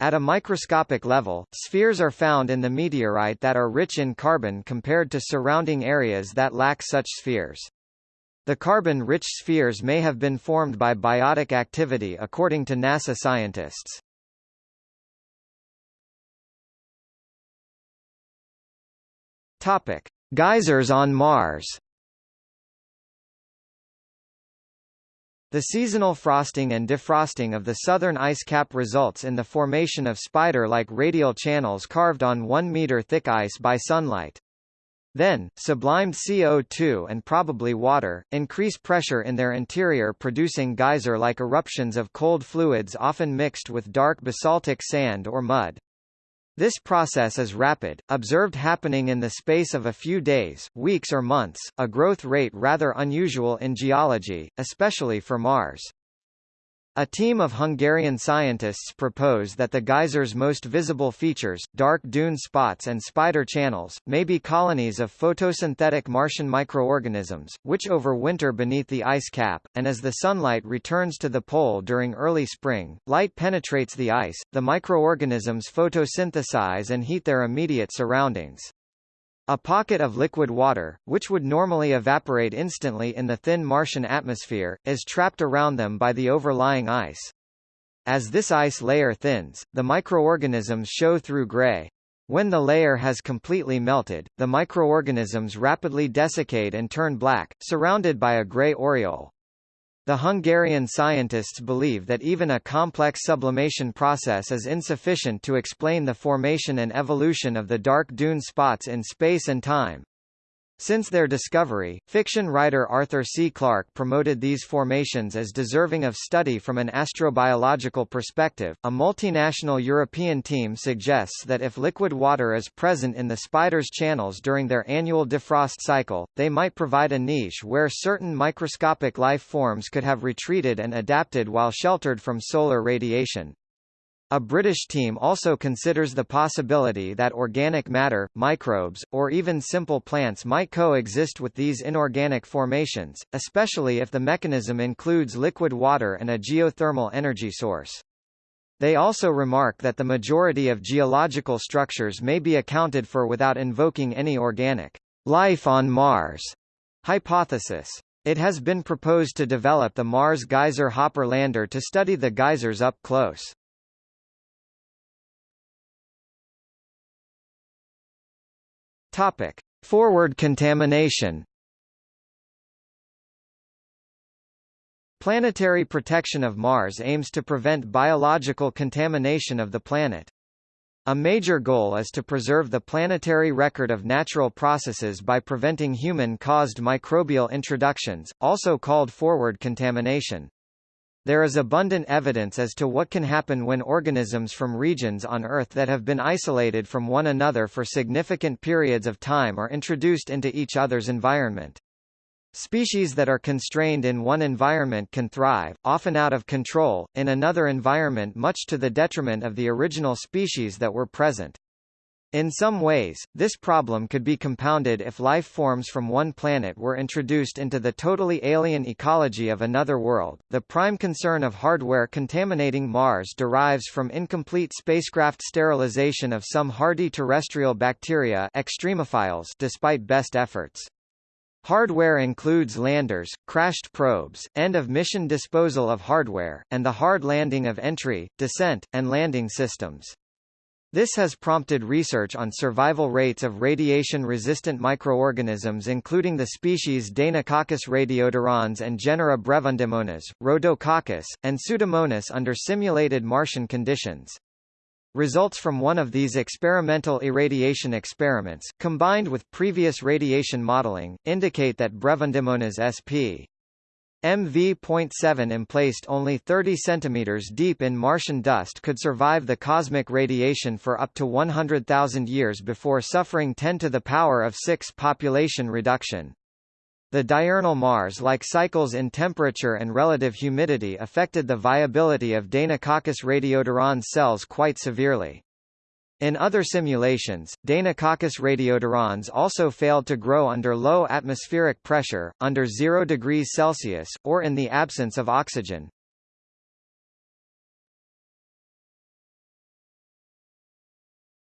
At a microscopic level, spheres are found in the meteorite that are rich in carbon compared to surrounding areas that lack such spheres. The carbon-rich spheres may have been formed by biotic activity according to NASA scientists. Topic: Geysers on Mars. The seasonal frosting and defrosting of the southern ice cap results in the formation of spider-like radial channels carved on 1 meter thick ice by sunlight. Then, sublimed CO2 and probably water, increase pressure in their interior producing geyser-like eruptions of cold fluids often mixed with dark basaltic sand or mud. This process is rapid, observed happening in the space of a few days, weeks or months, a growth rate rather unusual in geology, especially for Mars. A team of Hungarian scientists propose that the geyser's most visible features, dark dune spots and spider channels, may be colonies of photosynthetic Martian microorganisms, which overwinter beneath the ice cap, and as the sunlight returns to the pole during early spring, light penetrates the ice, the microorganisms photosynthesize and heat their immediate surroundings. A pocket of liquid water, which would normally evaporate instantly in the thin Martian atmosphere, is trapped around them by the overlying ice. As this ice layer thins, the microorganisms show through gray. When the layer has completely melted, the microorganisms rapidly desiccate and turn black, surrounded by a gray aureole. The Hungarian scientists believe that even a complex sublimation process is insufficient to explain the formation and evolution of the dark dune spots in space and time. Since their discovery, fiction writer Arthur C. Clarke promoted these formations as deserving of study from an astrobiological perspective. A multinational European team suggests that if liquid water is present in the spider's channels during their annual defrost cycle, they might provide a niche where certain microscopic life forms could have retreated and adapted while sheltered from solar radiation. A British team also considers the possibility that organic matter, microbes, or even simple plants might coexist with these inorganic formations, especially if the mechanism includes liquid water and a geothermal energy source. They also remark that the majority of geological structures may be accounted for without invoking any organic life on Mars hypothesis. It has been proposed to develop the Mars Geyser Hopper lander to study the geysers up close. Topic: Forward contamination. Planetary protection of Mars aims to prevent biological contamination of the planet. A major goal is to preserve the planetary record of natural processes by preventing human-caused microbial introductions, also called forward contamination. There is abundant evidence as to what can happen when organisms from regions on Earth that have been isolated from one another for significant periods of time are introduced into each other's environment. Species that are constrained in one environment can thrive, often out of control, in another environment much to the detriment of the original species that were present. In some ways, this problem could be compounded if life forms from one planet were introduced into the totally alien ecology of another world. The prime concern of hardware contaminating Mars derives from incomplete spacecraft sterilization of some hardy terrestrial bacteria extremophiles despite best efforts. Hardware includes landers, crashed probes, end-of-mission disposal of hardware, and the hard landing of entry, descent, and landing systems. This has prompted research on survival rates of radiation-resistant microorganisms including the species Deinococcus radiodurans and genera Brevundimonas, Rhodococcus, and Pseudomonas under simulated Martian conditions. Results from one of these experimental irradiation experiments, combined with previous radiation modeling, indicate that Brevundimonas sp. MV.7 emplaced only 30 cm deep in Martian dust could survive the cosmic radiation for up to 100,000 years before suffering 10 to the power of 6 population reduction. The diurnal Mars-like cycles in temperature and relative humidity affected the viability of Deinococcus radiodurans cells quite severely. In other simulations, Deinococcus radiodurans also failed to grow under low atmospheric pressure, under 0 degrees Celsius, or in the absence of oxygen.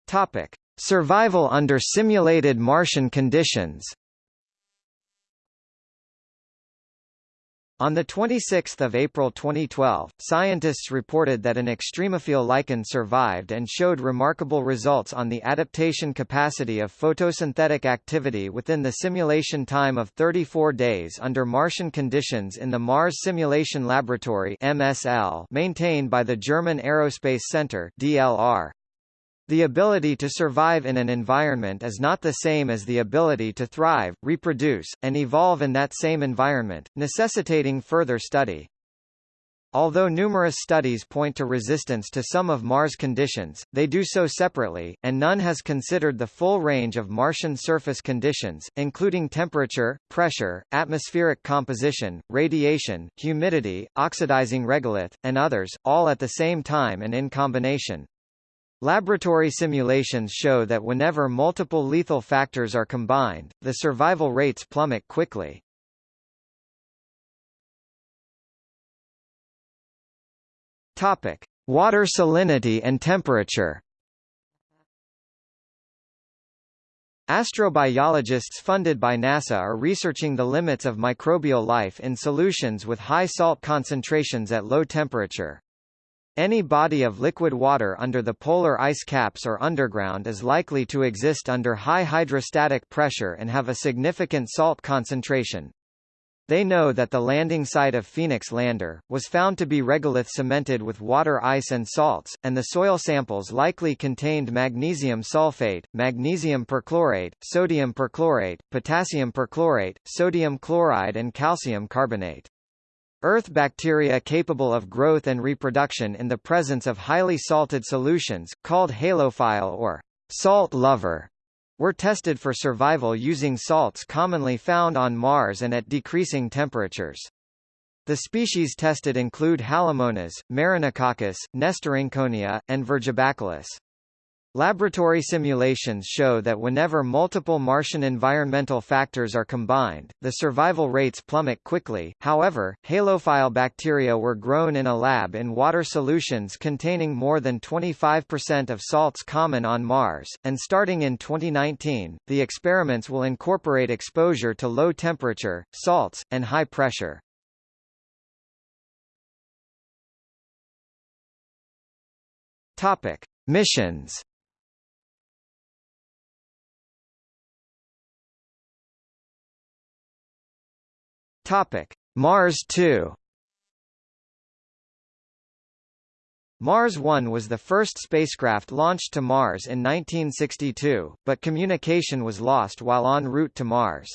Topic. Survival under simulated Martian conditions On 26 April 2012, scientists reported that an extremophile lichen survived and showed remarkable results on the adaptation capacity of photosynthetic activity within the simulation time of 34 days under Martian conditions in the Mars Simulation Laboratory MSL maintained by the German Aerospace Center DLR. The ability to survive in an environment is not the same as the ability to thrive, reproduce, and evolve in that same environment, necessitating further study. Although numerous studies point to resistance to some of Mars conditions, they do so separately, and none has considered the full range of Martian surface conditions, including temperature, pressure, atmospheric composition, radiation, humidity, oxidizing regolith, and others, all at the same time and in combination. Laboratory simulations show that whenever multiple lethal factors are combined, the survival rates plummet quickly. Topic: Water salinity and temperature. Astrobiologists funded by NASA are researching the limits of microbial life in solutions with high salt concentrations at low temperature. Any body of liquid water under the polar ice caps or underground is likely to exist under high hydrostatic pressure and have a significant salt concentration. They know that the landing site of Phoenix Lander, was found to be regolith cemented with water ice and salts, and the soil samples likely contained magnesium sulfate, magnesium perchlorate, sodium perchlorate, potassium perchlorate, sodium chloride and calcium carbonate. Earth bacteria capable of growth and reproduction in the presence of highly salted solutions, called halophile or salt lover, were tested for survival using salts commonly found on Mars and at decreasing temperatures. The species tested include Halomonas, Marinococcus, Nesterenkonia, and Virgibacillus. Laboratory simulations show that whenever multiple Martian environmental factors are combined, the survival rates plummet quickly. However, halophile bacteria were grown in a lab in water solutions containing more than 25% of salts common on Mars, and starting in 2019, the experiments will incorporate exposure to low temperature, salts, and high pressure. Topic: Missions Topic: Mars 2 Mars 1 was the first spacecraft launched to Mars in 1962, but communication was lost while en route to Mars.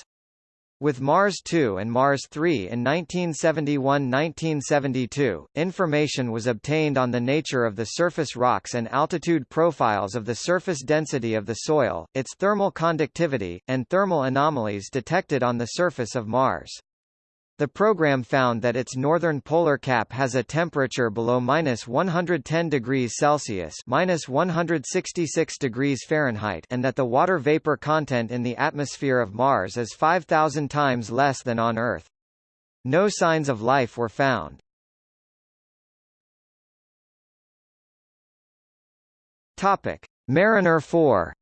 With Mars 2 and Mars 3 in 1971–1972, information was obtained on the nature of the surface rocks and altitude profiles of the surface density of the soil, its thermal conductivity, and thermal anomalies detected on the surface of Mars. The program found that its northern polar cap has a temperature below minus 110 degrees Celsius minus 166 degrees Fahrenheit and that the water vapor content in the atmosphere of Mars is 5,000 times less than on Earth. No signs of life were found. Mariner 4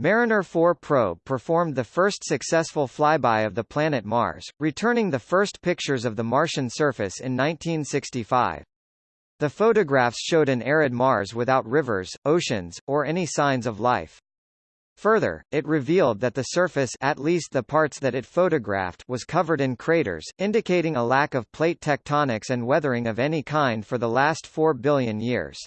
Mariner 4 probe performed the first successful flyby of the planet Mars, returning the first pictures of the Martian surface in 1965. The photographs showed an arid Mars without rivers, oceans, or any signs of life. Further, it revealed that the surface at least the parts that it photographed was covered in craters, indicating a lack of plate tectonics and weathering of any kind for the last 4 billion years.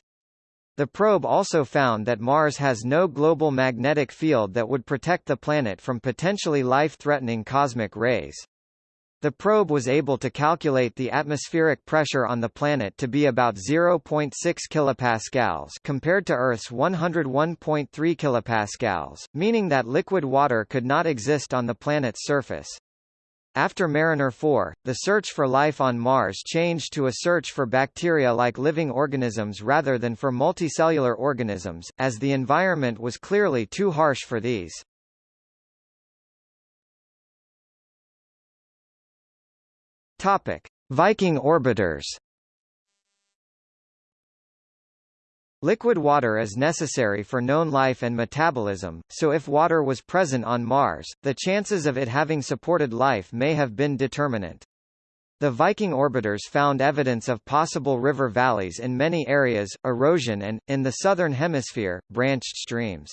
The probe also found that Mars has no global magnetic field that would protect the planet from potentially life-threatening cosmic rays. The probe was able to calculate the atmospheric pressure on the planet to be about 0.6 kilopascals compared to Earth's 101.3 kilopascals, meaning that liquid water could not exist on the planet's surface. After Mariner 4, the search for life on Mars changed to a search for bacteria-like living organisms rather than for multicellular organisms, as the environment was clearly too harsh for these. Topic: Viking orbiters Liquid water is necessary for known life and metabolism, so if water was present on Mars, the chances of it having supported life may have been determinant. The Viking orbiters found evidence of possible river valleys in many areas, erosion and, in the southern hemisphere, branched streams.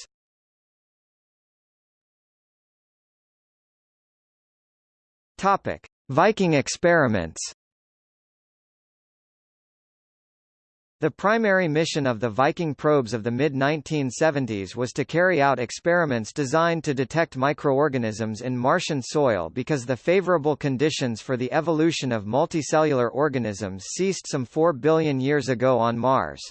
Topic. Viking experiments The primary mission of the Viking probes of the mid-1970s was to carry out experiments designed to detect microorganisms in Martian soil because the favorable conditions for the evolution of multicellular organisms ceased some 4 billion years ago on Mars.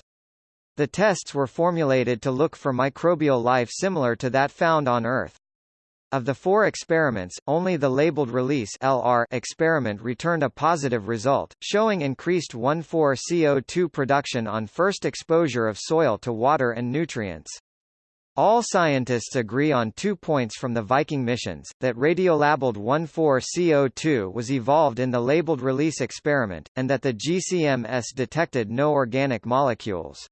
The tests were formulated to look for microbial life similar to that found on Earth. Of the four experiments, only the labeled release LR experiment returned a positive result, showing increased 1,4-CO2 production on first exposure of soil to water and nutrients. All scientists agree on two points from the Viking missions, that radiolabeled 1,4-CO2 was evolved in the labeled release experiment, and that the GCMS detected no organic molecules.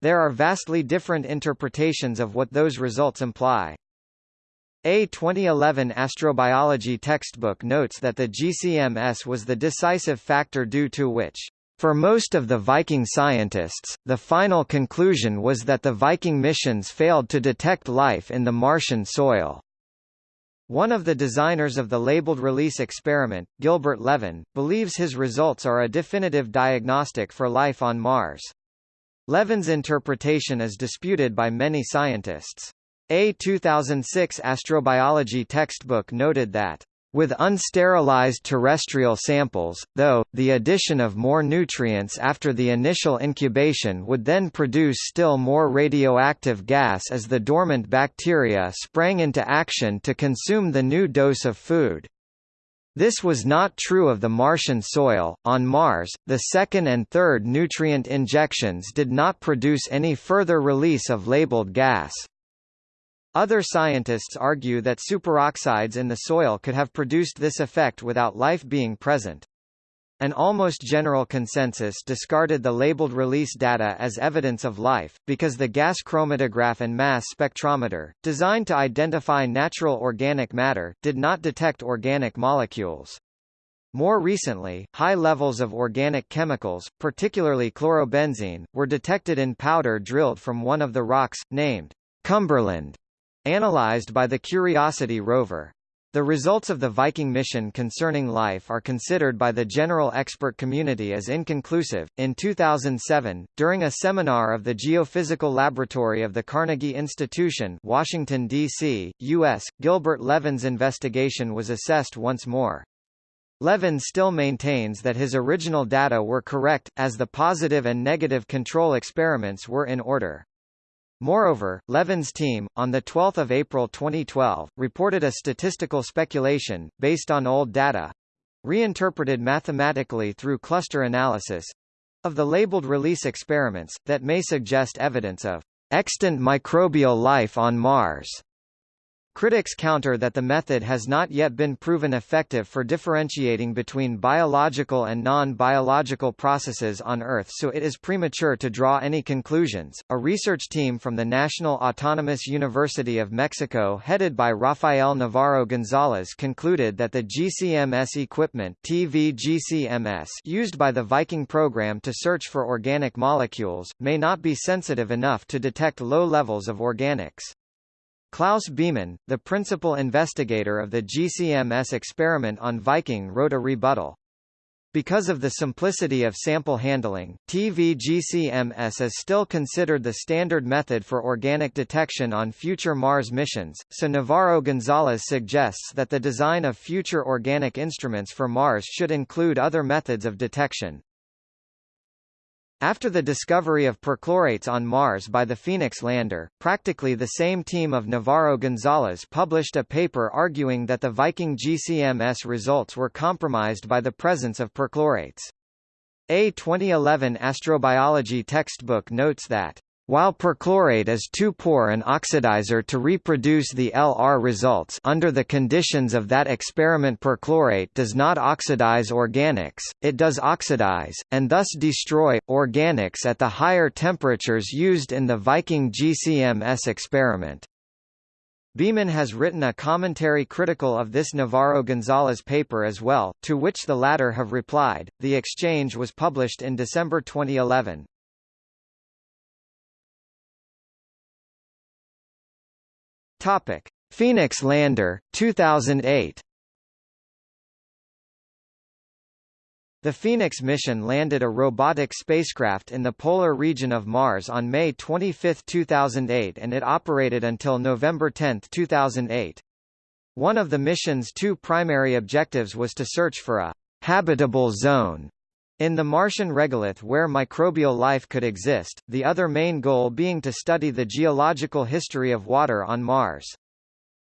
There are vastly different interpretations of what those results imply. A 2011 astrobiology textbook notes that the GCMS was the decisive factor due to which for most of the Viking scientists, the final conclusion was that the Viking missions failed to detect life in the Martian soil. One of the designers of the labeled release experiment, Gilbert Levin, believes his results are a definitive diagnostic for life on Mars. Levin's interpretation is disputed by many scientists. A 2006 astrobiology textbook noted that with unsterilized terrestrial samples, though, the addition of more nutrients after the initial incubation would then produce still more radioactive gas as the dormant bacteria sprang into action to consume the new dose of food. This was not true of the Martian soil. On Mars, the second and third nutrient injections did not produce any further release of labeled gas. Other scientists argue that superoxides in the soil could have produced this effect without life being present. An almost general consensus discarded the labeled release data as evidence of life, because the gas chromatograph and mass spectrometer, designed to identify natural organic matter, did not detect organic molecules. More recently, high levels of organic chemicals, particularly chlorobenzene, were detected in powder drilled from one of the rocks, named Cumberland, Analyzed by the Curiosity rover. The results of the Viking mission concerning life are considered by the general expert community as inconclusive. In 2007, during a seminar of the Geophysical Laboratory of the Carnegie Institution, Washington D.C., U.S., Gilbert Levin's investigation was assessed once more. Levin still maintains that his original data were correct, as the positive and negative control experiments were in order. Moreover, Levin's team, on 12 April 2012, reported a statistical speculation, based on old data—reinterpreted mathematically through cluster analysis—of the labeled release experiments, that may suggest evidence of extant microbial life on Mars. Critics counter that the method has not yet been proven effective for differentiating between biological and non-biological processes on Earth so it is premature to draw any conclusions. A research team from the National Autonomous University of Mexico headed by Rafael Navarro Gonzalez concluded that the GCMS equipment TVGCMS used by the Viking program to search for organic molecules, may not be sensitive enough to detect low levels of organics. Klaus Biemann, the principal investigator of the GCMS experiment on Viking wrote a rebuttal. Because of the simplicity of sample handling, TVGCMS is still considered the standard method for organic detection on future Mars missions, so Navarro-Gonzalez suggests that the design of future organic instruments for Mars should include other methods of detection. After the discovery of perchlorates on Mars by the Phoenix lander, practically the same team of Navarro-Gonzalez published a paper arguing that the Viking GCMS results were compromised by the presence of perchlorates. A 2011 astrobiology textbook notes that while perchlorate is too poor an oxidizer to reproduce the LR results under the conditions of that experiment perchlorate does not oxidize organics, it does oxidize, and thus destroy, organics at the higher temperatures used in the Viking GCMS experiment. Biemann has written a commentary critical of this Navarro-Gonzalez paper as well, to which the latter have replied. The exchange was published in December 2011. Topic: Phoenix Lander, 2008. The Phoenix mission landed a robotic spacecraft in the polar region of Mars on May 25, 2008 and it operated until November 10, 2008. One of the mission's two primary objectives was to search for a habitable zone in the Martian regolith where microbial life could exist, the other main goal being to study the geological history of water on Mars.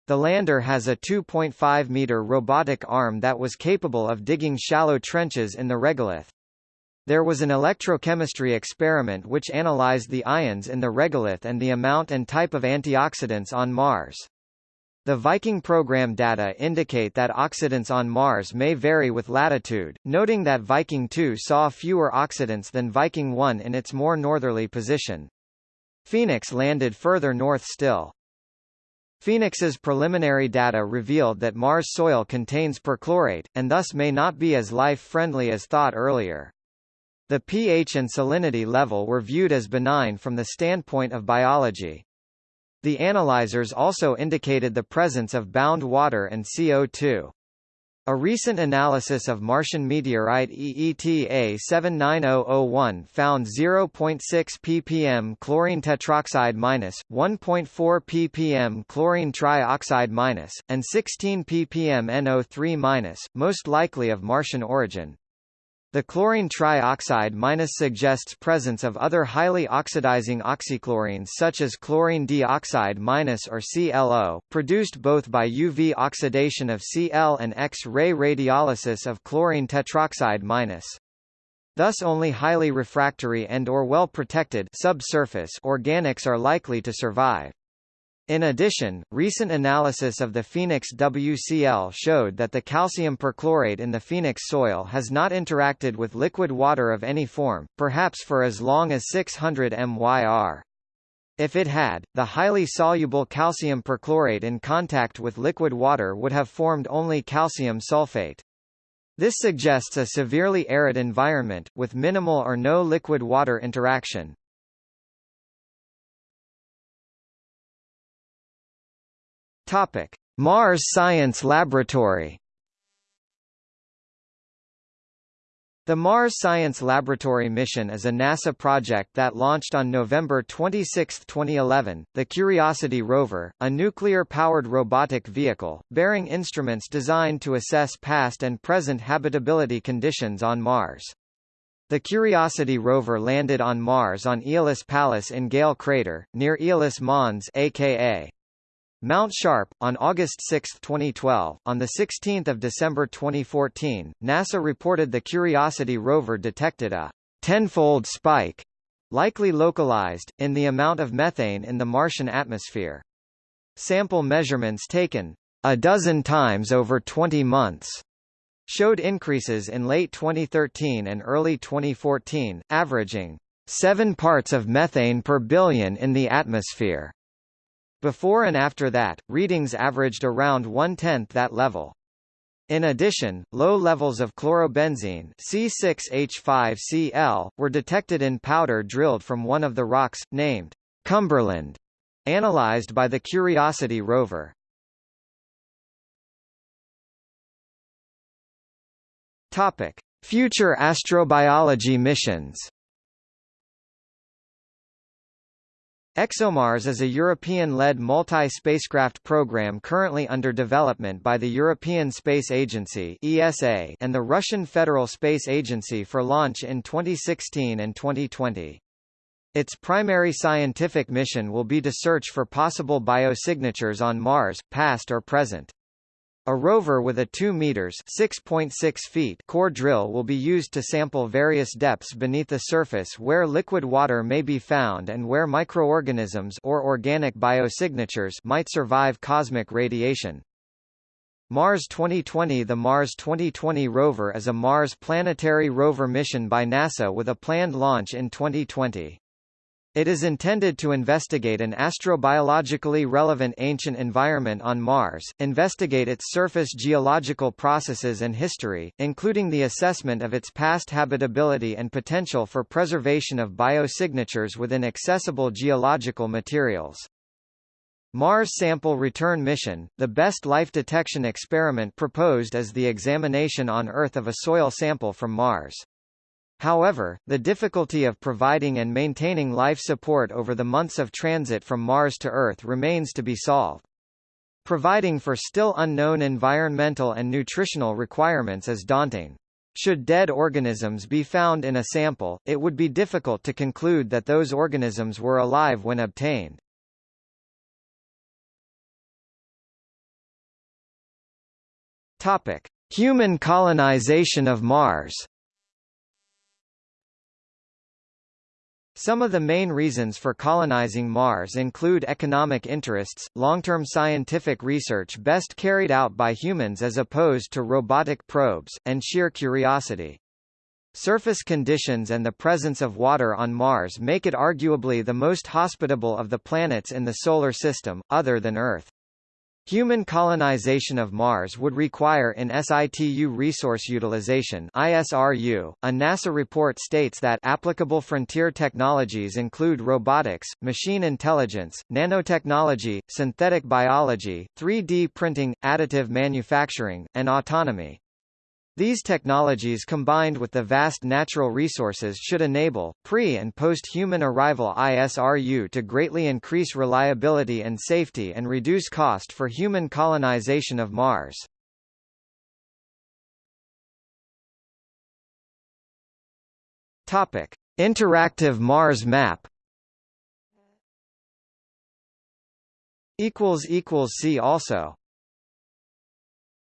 The lander has a 2.5-meter robotic arm that was capable of digging shallow trenches in the regolith. There was an electrochemistry experiment which analyzed the ions in the regolith and the amount and type of antioxidants on Mars. The Viking program data indicate that oxidants on Mars may vary with latitude, noting that Viking 2 saw fewer oxidants than Viking 1 in its more northerly position. Phoenix landed further north still. Phoenix's preliminary data revealed that Mars soil contains perchlorate, and thus may not be as life-friendly as thought earlier. The pH and salinity level were viewed as benign from the standpoint of biology. The analyzers also indicated the presence of bound water and CO2. A recent analysis of Martian meteorite EETA 79001 found 0.6 ppm chlorine tetroxide minus, 1.4 ppm chlorine trioxide minus, and 16 ppm NO3 minus, most likely of Martian origin. The chlorine trioxide minus suggests presence of other highly oxidizing oxychlorines such as chlorine dioxide minus or ClO, produced both by UV oxidation of Cl and X-ray radiolysis of chlorine tetroxide minus. Thus only highly refractory and or well-protected subsurface organics are likely to survive. In addition, recent analysis of the Phoenix WCL showed that the calcium perchlorate in the Phoenix soil has not interacted with liquid water of any form, perhaps for as long as 600 MYR. If it had, the highly soluble calcium perchlorate in contact with liquid water would have formed only calcium sulfate. This suggests a severely arid environment, with minimal or no liquid-water interaction. Topic: Mars Science Laboratory The Mars Science Laboratory mission is a NASA project that launched on November 26, 2011. The Curiosity rover, a nuclear-powered robotic vehicle, bearing instruments designed to assess past and present habitability conditions on Mars. The Curiosity rover landed on Mars on Aeolis Palus in Gale Crater, near Aeolis Mons aka Mount Sharp, on August 6, 2012. On 16 December 2014, NASA reported the Curiosity rover detected a tenfold spike, likely localized, in the amount of methane in the Martian atmosphere. Sample measurements taken a dozen times over 20 months showed increases in late 2013 and early 2014, averaging 7 parts of methane per billion in the atmosphere. Before and after that, readings averaged around one-tenth that level. In addition, low levels of chlorobenzene C6H5Cl, were detected in powder drilled from one of the rocks, named Cumberland, analyzed by the Curiosity rover. Topic: Future astrobiology missions ExoMars is a European-led multi-spacecraft program currently under development by the European Space Agency (ESA) and the Russian Federal Space Agency for launch in 2016 and 2020. Its primary scientific mission will be to search for possible biosignatures on Mars, past or present. A rover with a 2 meters (6.6 feet) core drill will be used to sample various depths beneath the surface where liquid water may be found and where microorganisms or organic biosignatures might survive cosmic radiation. Mars 2020 The Mars 2020 rover is a Mars planetary rover mission by NASA with a planned launch in 2020. It is intended to investigate an astrobiologically relevant ancient environment on Mars, investigate its surface geological processes and history, including the assessment of its past habitability and potential for preservation of biosignatures within accessible geological materials. Mars Sample Return Mission, the best life detection experiment proposed as the examination on Earth of a soil sample from Mars. However, the difficulty of providing and maintaining life support over the months of transit from Mars to Earth remains to be solved. Providing for still unknown environmental and nutritional requirements is daunting. Should dead organisms be found in a sample, it would be difficult to conclude that those organisms were alive when obtained. Topic: Human colonization of Mars. Some of the main reasons for colonizing Mars include economic interests, long-term scientific research best carried out by humans as opposed to robotic probes, and sheer curiosity. Surface conditions and the presence of water on Mars make it arguably the most hospitable of the planets in the Solar System, other than Earth. Human colonization of Mars would require in situ resource utilization ISRU. A NASA report states that applicable frontier technologies include robotics, machine intelligence, nanotechnology, synthetic biology, 3D printing, additive manufacturing, and autonomy. These technologies combined with the vast natural resources should enable, pre- and post-human arrival ISRU to greatly increase reliability and safety and reduce cost for human colonization of Mars. Interactive Mars map See also